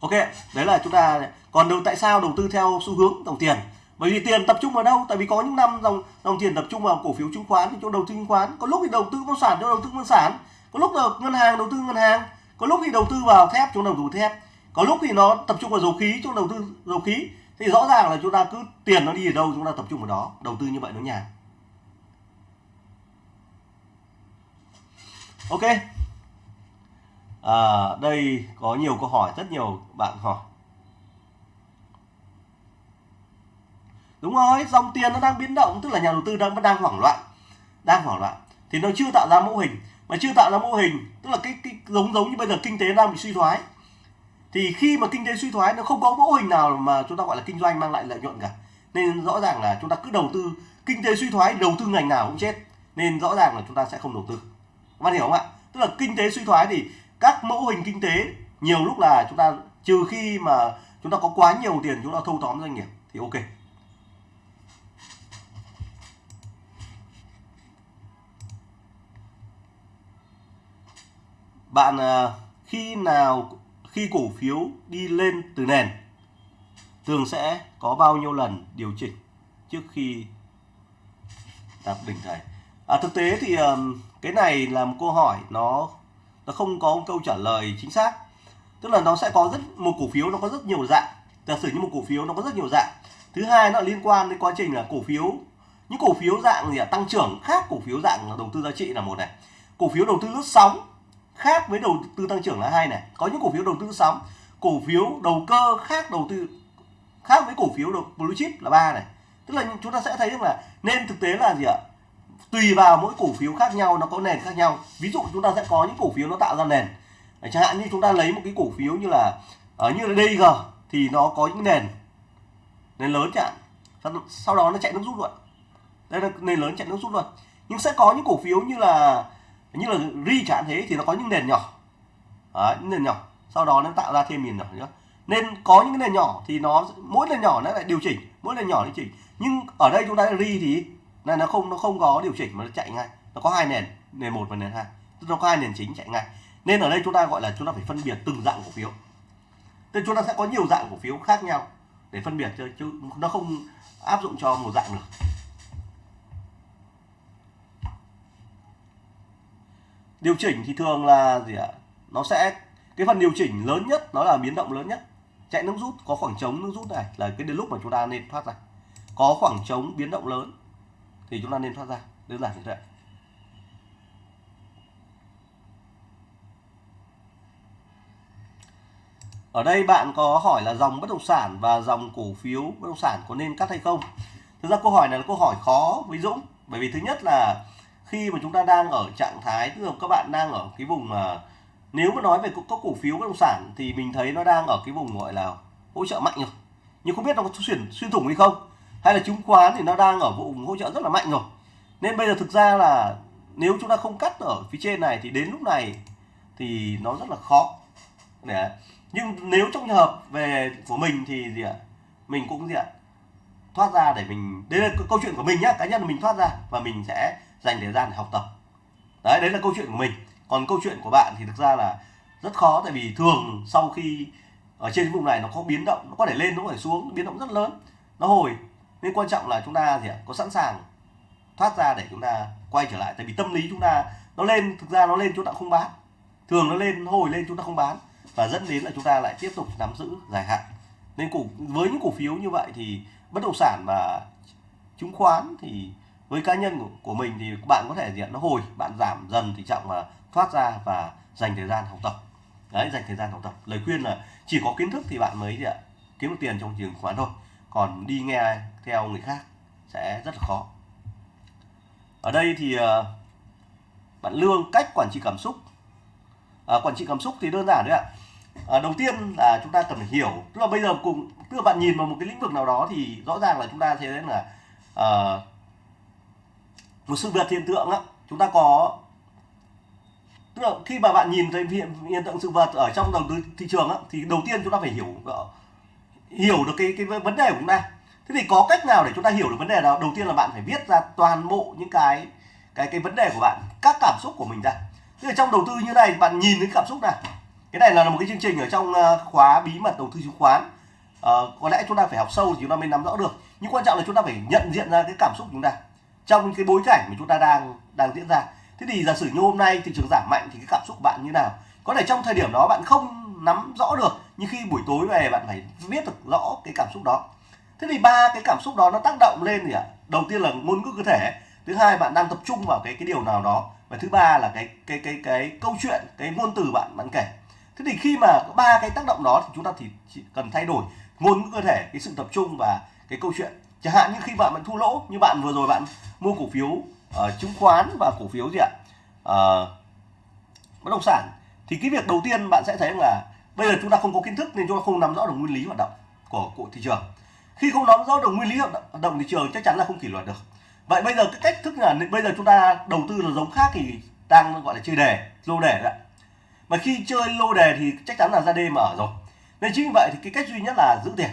Ok đấy là chúng ta còn đầu tại sao đầu tư theo xu hướng dòng tiền? Bởi vì tiền tập trung vào đâu? Tại vì có những năm dòng dòng tiền tập trung vào cổ phiếu chứng khoán thì chỗ đầu tư chứng khoán có lúc thì đầu tư bất sản cho đầu tư bất sản. Có lúc là ngân hàng đầu tư ngân hàng. Có lúc thì đầu tư vào thép chỗ đầu tư thép. Có lúc thì nó tập trung vào dầu khí chỗ đầu tư dầu khí. Thì rõ ràng là chúng ta cứ tiền nó đi ở đâu chúng ta tập trung vào đó. Đầu tư như vậy nó nhàn. Ok. À, đây có nhiều câu hỏi rất nhiều bạn hỏi. Đúng rồi dòng tiền nó đang biến động tức là nhà đầu tư đang vẫn đang hoảng loạn đang hoảng loạn. Thì nó chưa tạo ra mô hình mà chưa tạo ra mô hình tức là cái, cái giống giống như bây giờ kinh tế đang bị suy thoái. Thì khi mà kinh tế suy thoái nó không có mô hình nào mà chúng ta gọi là kinh doanh mang lại lợi nhuận cả. Nên rõ ràng là chúng ta cứ đầu tư kinh tế suy thoái đầu tư ngành nào cũng chết. Nên rõ ràng là chúng ta sẽ không đầu tư. Các bạn hiểu không ạ? Tức là kinh tế suy thoái thì các mẫu hình kinh tế nhiều lúc là chúng ta trừ khi mà chúng ta có quá nhiều tiền chúng ta thâu tóm doanh nghiệp thì ok. Bạn ờ, khi nào khi cổ phiếu đi lên từ nền thường sẽ có bao nhiêu lần điều chỉnh trước khi đạt đỉnh này à, thực tế thì cái này là một câu hỏi nó nó không có một câu trả lời chính xác. Tức là nó sẽ có rất một cổ phiếu nó có rất nhiều dạng. Giả sử như một cổ phiếu nó có rất nhiều dạng. Thứ hai nó liên quan đến quá trình là cổ phiếu những cổ phiếu dạng gì à, tăng trưởng khác cổ phiếu dạng đầu tư giá trị là một này. Cổ phiếu đầu tư lướt sóng khác với đầu tư tăng trưởng là hai này. Có những cổ phiếu đầu tư sóng, cổ phiếu đầu cơ khác đầu tư, khác với cổ phiếu đầu blue chip là ba này. Tức là chúng ta sẽ thấy được là nên thực tế là gì ạ? Tùy vào mỗi cổ phiếu khác nhau, nó có nền khác nhau. Ví dụ chúng ta sẽ có những cổ phiếu nó tạo ra nền. Chẳng hạn như chúng ta lấy một cái cổ phiếu như là ở như là DG thì nó có những nền. Nền lớn chẳng sau đó nó chạy nước rút luôn. Đây là nền lớn chạy nước rút luôn. Nhưng sẽ có những cổ phiếu như là như là ri chẳng thế thì nó có những nền nhỏ. Đấy, những nền nhỏ. Sau đó nó tạo ra thêm nền nhỏ nữa nên có những nền nhỏ thì nó mỗi nền nhỏ nó lại điều chỉnh mỗi nền nhỏ điều chỉnh. Nhưng ở đây chúng ta ri thì này nó không nó không có điều chỉnh mà nó chạy ngay. Nó có hai nền nền một và nền hai. Tức nó có hai nền chính chạy ngay. Nên ở đây chúng ta gọi là chúng ta phải phân biệt từng dạng cổ phiếu. Nên chúng ta sẽ có nhiều dạng cổ phiếu khác nhau để phân biệt chứ, chứ nó không áp dụng cho một dạng được. điều chỉnh thì thường là gì ạ? Nó sẽ, cái phần điều chỉnh lớn nhất, nó là biến động lớn nhất. Chạy nước rút, có khoảng trống nước rút này, là cái đến lúc mà chúng ta nên thoát ra. Có khoảng trống biến động lớn, thì chúng ta nên thoát ra. Đơn giản như vậy ở đây bạn có hỏi là dòng bất động sản và dòng cổ phiếu bất động sản có nên cắt hay không? Thực ra câu hỏi này là câu hỏi khó với Dũng, bởi vì thứ nhất là khi mà chúng ta đang ở trạng thái, tức là các bạn đang ở cái vùng mà nếu mà nói về các cổ phiếu bất động sản thì mình thấy nó đang ở cái vùng gọi là hỗ trợ mạnh rồi. Nhưng không biết nó có xuyên xuyên thủng hay không? Hay là chứng khoán thì nó đang ở vùng hỗ trợ rất là mạnh rồi. Nên bây giờ thực ra là nếu chúng ta không cắt ở phía trên này thì đến lúc này thì nó rất là khó. Để nhưng nếu trong trường hợp về của mình thì gì ạ? Mình cũng gì ạ? Thoát ra để mình, đây là câu chuyện của mình nhá, cá nhân mình thoát ra và mình sẽ dành thời gian để học tập. Đấy đấy là câu chuyện của mình. Còn câu chuyện của bạn thì thực ra là rất khó, tại vì thường sau khi ở trên vùng này nó có biến động, nó có thể lên, nó có thể xuống, biến động rất lớn, nó hồi. Nên quan trọng là chúng ta gì ạ? Có sẵn sàng thoát ra để chúng ta quay trở lại. Tại vì tâm lý chúng ta, nó lên, thực ra nó lên chúng ta không bán. Thường nó lên hồi lên chúng ta không bán. Và dẫn đến là chúng ta lại tiếp tục nắm giữ dài hạn. Nên cổ với những cổ phiếu như vậy thì bất động sản và chứng khoán thì với cá nhân của, của mình thì bạn có thể diện nó hồi bạn giảm dần tình trọng mà thoát ra và dành thời gian học tập. Đấy dành thời gian học tập. Lời khuyên là chỉ có kiến thức thì bạn mới gì ạ? Kiếm được tiền trong chứng khoán thôi. Còn đi nghe theo người khác sẽ rất là khó. Ở đây thì ờ, bạn lương cách quản trị cảm xúc. À, quản trị cảm xúc thì đơn giản đấy ạ. À, đầu tiên là chúng ta cần phải hiểu. Tức là bây giờ cùng tức là bạn nhìn vào một cái lĩnh vực nào đó thì rõ ràng là chúng ta thấy là à, một sự vật hiện tượng á chúng ta có tức là khi mà bạn nhìn thấy hiện, hiện tượng sự vật ở trong đầu tư thị trường á thì đầu tiên chúng ta phải hiểu ờ, hiểu được cái cái vấn đề của chúng ta. Thế thì có cách nào để chúng ta hiểu được vấn đề nào đầu tiên là bạn phải viết ra toàn bộ những cái cái cái vấn đề của bạn các cảm xúc của mình ra. Tức là trong đầu tư như này bạn nhìn thấy cảm xúc này cái này là một cái chương trình ở trong ờ, khóa bí mật đầu tư chứng khoán. À, có lẽ chúng ta phải học sâu thì chúng ta mới nắm rõ được. Nhưng quan trọng là chúng ta phải nhận diện ra cái cảm xúc của chúng ta trong cái bối cảnh mà chúng ta đang đang diễn ra. Thế thì giả sử như hôm nay thị trường giảm mạnh thì cái cảm xúc của bạn như nào? Có thể trong thời điểm đó bạn không nắm rõ được, nhưng khi buổi tối về bạn phải biết được rõ cái cảm xúc đó. Thế thì ba cái cảm xúc đó nó tác động lên gì ạ? Đầu tiên là ngôn ngữ cơ thể, thứ hai bạn đang tập trung vào cái cái điều nào đó, và thứ ba là cái cái cái cái câu chuyện, cái ngôn từ bạn bạn kể. Thế thì khi mà ba cái tác động đó thì chúng ta thì chỉ cần thay đổi ngôn ngữ cơ thể, cái sự tập trung và cái câu chuyện chẳng hạn như khi bạn bạn thua lỗ như bạn vừa rồi bạn mua cổ phiếu uh, chứng khoán và cổ phiếu gì ạ? Uh, bất động sản. Thì cái việc đầu tiên bạn sẽ thấy là bây giờ chúng ta không có kiến thức nên chúng ta không nắm rõ được nguyên lý hoạt động của của thị trường. Khi không nắm rõ được nguyên lý hoạt động thị trường chắc chắn là không kỷ luật được. Vậy bây giờ cái cách thức là bây giờ chúng ta đầu tư là giống khác thì đang gọi là chơi đề lô đề đấy mà khi chơi lô đề thì chắc chắn là ra đêm ở rồi. Nên chính vì vậy thì cái cách duy nhất là giữ tiền.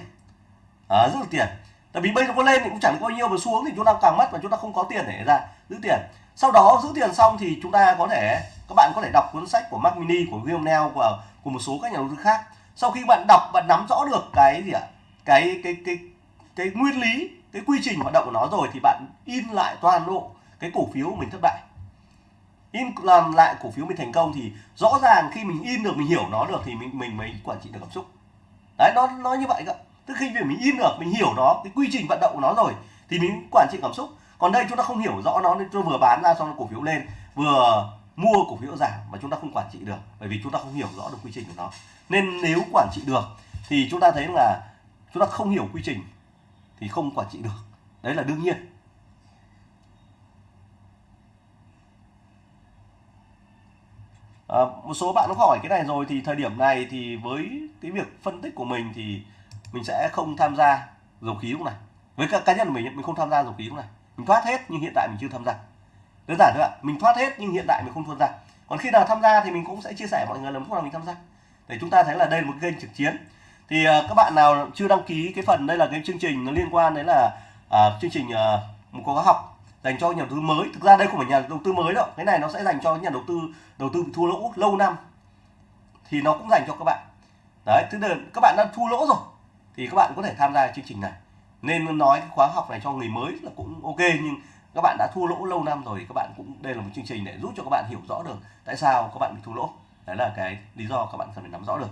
À, giữ được tiền tại vì bây giờ có lên thì cũng chẳng có bao nhiêu mà xuống thì chúng ta càng mất và chúng ta không có tiền để ra giữ tiền. Sau đó giữ tiền xong thì chúng ta có thể, các bạn có thể đọc cuốn sách của Mac Mini, của William Neal của của một số các nhà đầu tư khác. Sau khi bạn đọc, bạn nắm rõ được cái gì ạ? Cái cái cái cái nguyên lý, cái quy trình hoạt động của nó rồi thì bạn in lại toàn bộ cái cổ phiếu của mình thất bại. In, làm lại cổ phiếu mình thành công thì rõ ràng khi mình in được, mình hiểu nó được thì mình mình mới quản trị được cảm xúc. Đấy, nó nó như vậy cơ tức khi mình in được mình hiểu nó cái quy trình vận động của nó rồi thì mình quản trị cảm xúc. Còn đây chúng ta không hiểu rõ nó nên tôi vừa bán ra xong cổ phiếu lên vừa mua cổ phiếu giảm mà chúng ta không quản trị được bởi vì chúng ta không hiểu rõ được quy trình của nó. Nên nếu quản trị được thì chúng ta thấy là chúng ta không hiểu quy trình thì không quản trị được. Đấy là đương nhiên. À, một số bạn nó hỏi cái này rồi thì thời điểm này thì với cái việc phân tích của mình thì mình sẽ không tham gia dầu khí lúc này. Với các cá nhân mình mình không tham gia dầu khí lúc này. Mình thoát hết nhưng hiện tại mình chưa tham gia. Đơn giản thôi ạ mình thoát hết nhưng hiện tại mình không tham gia. Còn khi nào tham gia thì mình cũng sẽ chia sẻ mọi người là lúc nào mình tham gia. Để chúng ta thấy là đây là một kênh trực chiến. Thì uh, các bạn nào chưa đăng ký cái phần đây là cái chương trình nó liên quan đến là uh, chương trình uh, một khóa học dành cho nhà đầu tư mới. Thực ra đây không phải nhà đầu tư mới đâu. Cái này nó sẽ dành cho nhà đầu tư đầu tư thua lỗ lâu năm. Thì nó cũng dành cho các bạn. Đấy thứ đơn các bạn đã thua lỗ rồi thì các bạn có thể tham gia chương trình này. Nên nói cái khóa học này cho người mới là cũng ok nhưng các bạn đã thua lỗ lâu năm rồi thì các bạn cũng đây là một chương trình để giúp cho các bạn hiểu rõ được tại sao các bạn bị thua lỗ. Đấy là cái lý do các bạn cần phải nắm rõ được.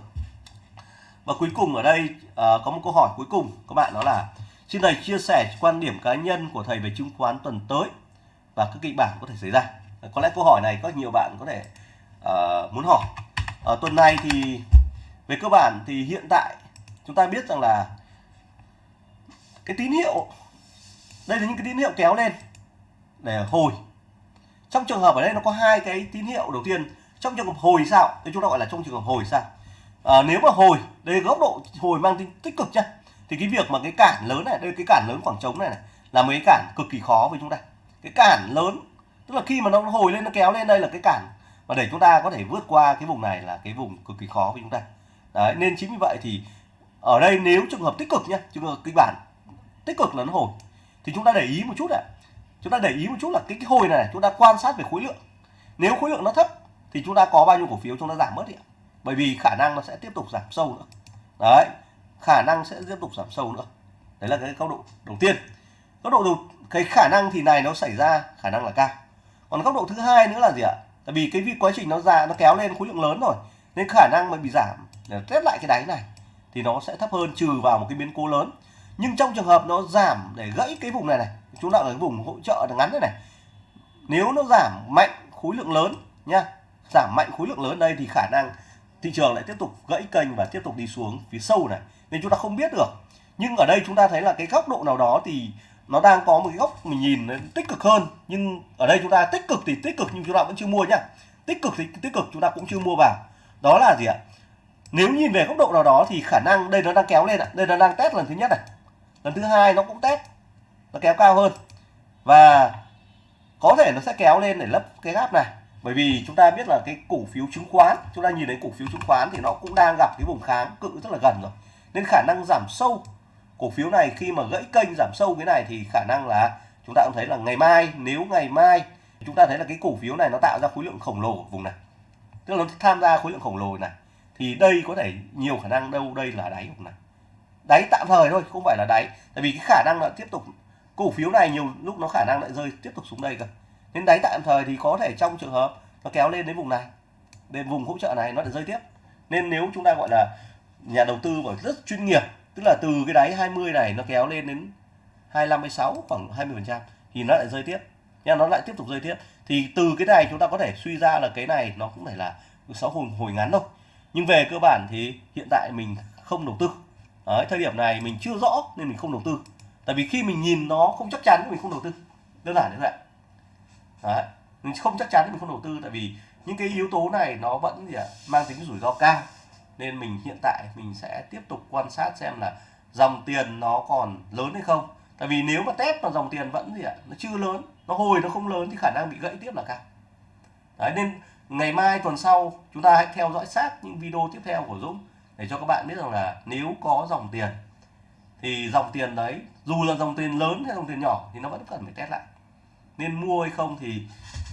Và cuối cùng ở đây uh, có một câu hỏi cuối cùng các bạn đó là xin thầy chia sẻ quan điểm cá nhân của thầy về chứng khoán tuần tới và các kịch bản có thể xảy ra. Ờ, có lẽ câu hỏi này có nhiều bạn có thể uh, muốn hỏi. Ở tuần này thì về cơ bản thì hiện tại chúng ta biết rằng là cái tín hiệu đây là những cái tín hiệu kéo lên để hồi. Trong trường hợp ở đây nó có hai cái tín hiệu đầu tiên trong trường hợp hồi sao? Thì chúng ta gọi là trong trường hợp hồi sao? À, nếu mà hồi đây góc độ hồi mang tính tích cực nhá thì cái việc mà cái cản lớn này đây cái cản lớn khoảng trống này, này là mấy cản cực kỳ khó với chúng ta. Cái cản lớn tức là khi mà nó hồi lên nó kéo lên đây là cái cản và để chúng ta có thể vượt qua cái vùng này là cái vùng cực kỳ khó với chúng ta. Đấy nên chính vì vậy thì ở đây nếu trường hợp tích cực nhá trường hợp kịch bản tích cực là nó hồi thì chúng ta để ý một chút ạ. Chúng ta để ý một chút là cái, cái hồi này chúng ta quan sát về khối lượng. Nếu khối lượng nó thấp thì chúng ta có bao nhiêu cổ phiếu chúng ta giảm mất đi bởi vì khả năng nó sẽ tiếp tục giảm sâu nữa. Đấy khả năng sẽ tiếp tục giảm sâu nữa. Đấy là cái góc độ đầu tiên. Góc độ đầu cái khả năng thì này nó xảy ra khả năng là cao. Còn góc độ thứ hai nữa là gì ạ? Tại vì cái quá trình nó ra nó kéo lên khối lượng lớn rồi nên khả năng mà bị giảm để test lại cái đáy này thì nó sẽ thấp hơn trừ vào một cái biến cố lớn. Nhưng trong trường hợp nó giảm để gãy cái vùng này này, chúng ta ở cái vùng hỗ trợ ngắn này này. Nếu nó giảm mạnh khối lượng lớn nha, giảm mạnh khối lượng lớn đây thì khả năng thị trường lại tiếp tục gãy kênh và tiếp tục đi xuống phía sâu này. Nên chúng ta không biết được. Nhưng ở đây chúng ta thấy là cái góc độ nào đó thì nó đang có một cái góc mình nhìn tích cực hơn. Nhưng ở đây chúng ta tích cực thì tích cực nhưng chúng ta vẫn chưa mua nhá tích cực thì tích cực chúng ta cũng chưa mua vào. Đó là gì ạ? Nếu nhìn về góc độ nào đó thì khả năng đây nó đang kéo lên ạ. Đây nó đang test lần thứ nhất này. Lần thứ hai nó cũng test. Nó kéo cao hơn. Và có thể nó sẽ kéo lên để lấp cái gap này. Bởi vì chúng ta biết là cái cổ phiếu chứng khoán, chúng ta nhìn thấy cổ phiếu chứng khoán thì nó cũng đang gặp cái vùng kháng cự rất là gần rồi. Nên khả năng giảm sâu cổ phiếu này khi mà gãy kênh giảm sâu cái này thì khả năng là chúng ta cũng thấy là ngày mai, nếu ngày mai chúng ta thấy là cái cổ phiếu này nó tạo ra khối lượng khổng lồ ở vùng này. Tức là nó tham gia khối lượng khổng lồ này thì đây có thể nhiều khả năng đâu, đây là đáy không này đáy tạm thời thôi, không phải là đáy. Tại vì cái khả năng là tiếp tục, cổ phiếu này nhiều lúc nó khả năng lại rơi tiếp tục xuống đây cơ. Nên đáy tạm thời thì có thể trong trường hợp nó kéo lên đến vùng này, đến vùng hỗ trợ này nó lại rơi tiếp. Nên nếu chúng ta gọi là nhà đầu tư và rất chuyên nghiệp, tức là từ cái đáy 20 này nó kéo lên đến 25 26 khoảng 20 phần trăm thì nó lại rơi tiếp. Nha, nó lại tiếp tục rơi tiếp. Thì từ cái này chúng ta có thể suy ra là cái này nó cũng phải là sáu hồi hồi ngắn thôi nhưng về cơ bản thì hiện tại mình không đầu tư. Đấy, thời điểm này mình chưa rõ nên mình không đầu tư. Tại vì khi mình nhìn nó không chắc chắn mình không đầu tư. Đơn giản như vậy Đấy. mình không chắc chắn mình không đầu tư tại vì những cái yếu tố này nó vẫn gì ạ mang tính rủi ro cao. Nên mình hiện tại mình sẽ tiếp tục quan sát xem là dòng tiền nó còn lớn hay không. Tại vì nếu mà test mà dòng tiền vẫn gì ạ nó chưa lớn nó hồi nó không lớn thì khả năng bị gãy tiếp là cao. Đấy nên ngày mai tuần sau chúng ta hãy theo dõi sát những video tiếp theo của Dũng để cho các bạn biết rằng là nếu có dòng tiền thì dòng tiền đấy dù là dòng tiền lớn hay dòng tiền nhỏ thì nó vẫn cần phải test lại. Nên mua hay không thì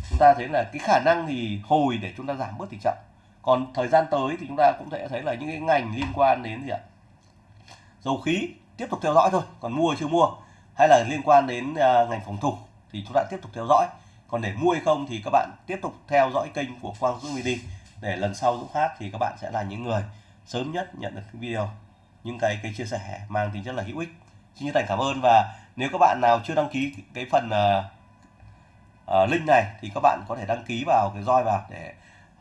chúng ta thấy là cái khả năng thì hồi để chúng ta giảm bớt tỷ trọng. Còn thời gian tới thì chúng ta cũng sẽ thấy là những cái ngành liên quan đến gì ạ? Dầu khí tiếp tục theo dõi thôi còn mua chưa mua? Hay là liên quan đến uh, ngành phòng thủ thì chúng ta tiếp tục theo dõi còn để mua hay không thì các bạn tiếp tục theo dõi kênh của Quang Dũng Mini. Để lần sau Dũng hát thì các bạn sẽ là những người sớm nhất nhận được cái video. Những cái cái chia sẻ mang tính rất là hữu ích. Xin chân thành cảm ơn và nếu các bạn nào chưa đăng ký cái phần uh, uh, link này thì các bạn có thể đăng ký vào cái roi vào để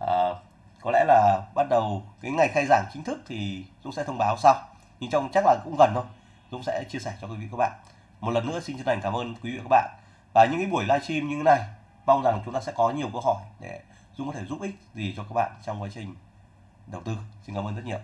uh, có lẽ là bắt đầu cái ngày khai giảng chính thức thì Dũng sẽ thông báo sau. Nhưng trong chắc là cũng gần thôi. Dũng sẽ chia sẻ cho quý vị các bạn. Một lần nữa xin chân thành cảm ơn quý vị các bạn. Và những cái buổi livestream như thế này mong rằng chúng ta sẽ có nhiều câu hỏi để Dung có thể giúp ích gì cho các bạn trong quá trình đầu tư. Xin cảm ơn rất nhiều.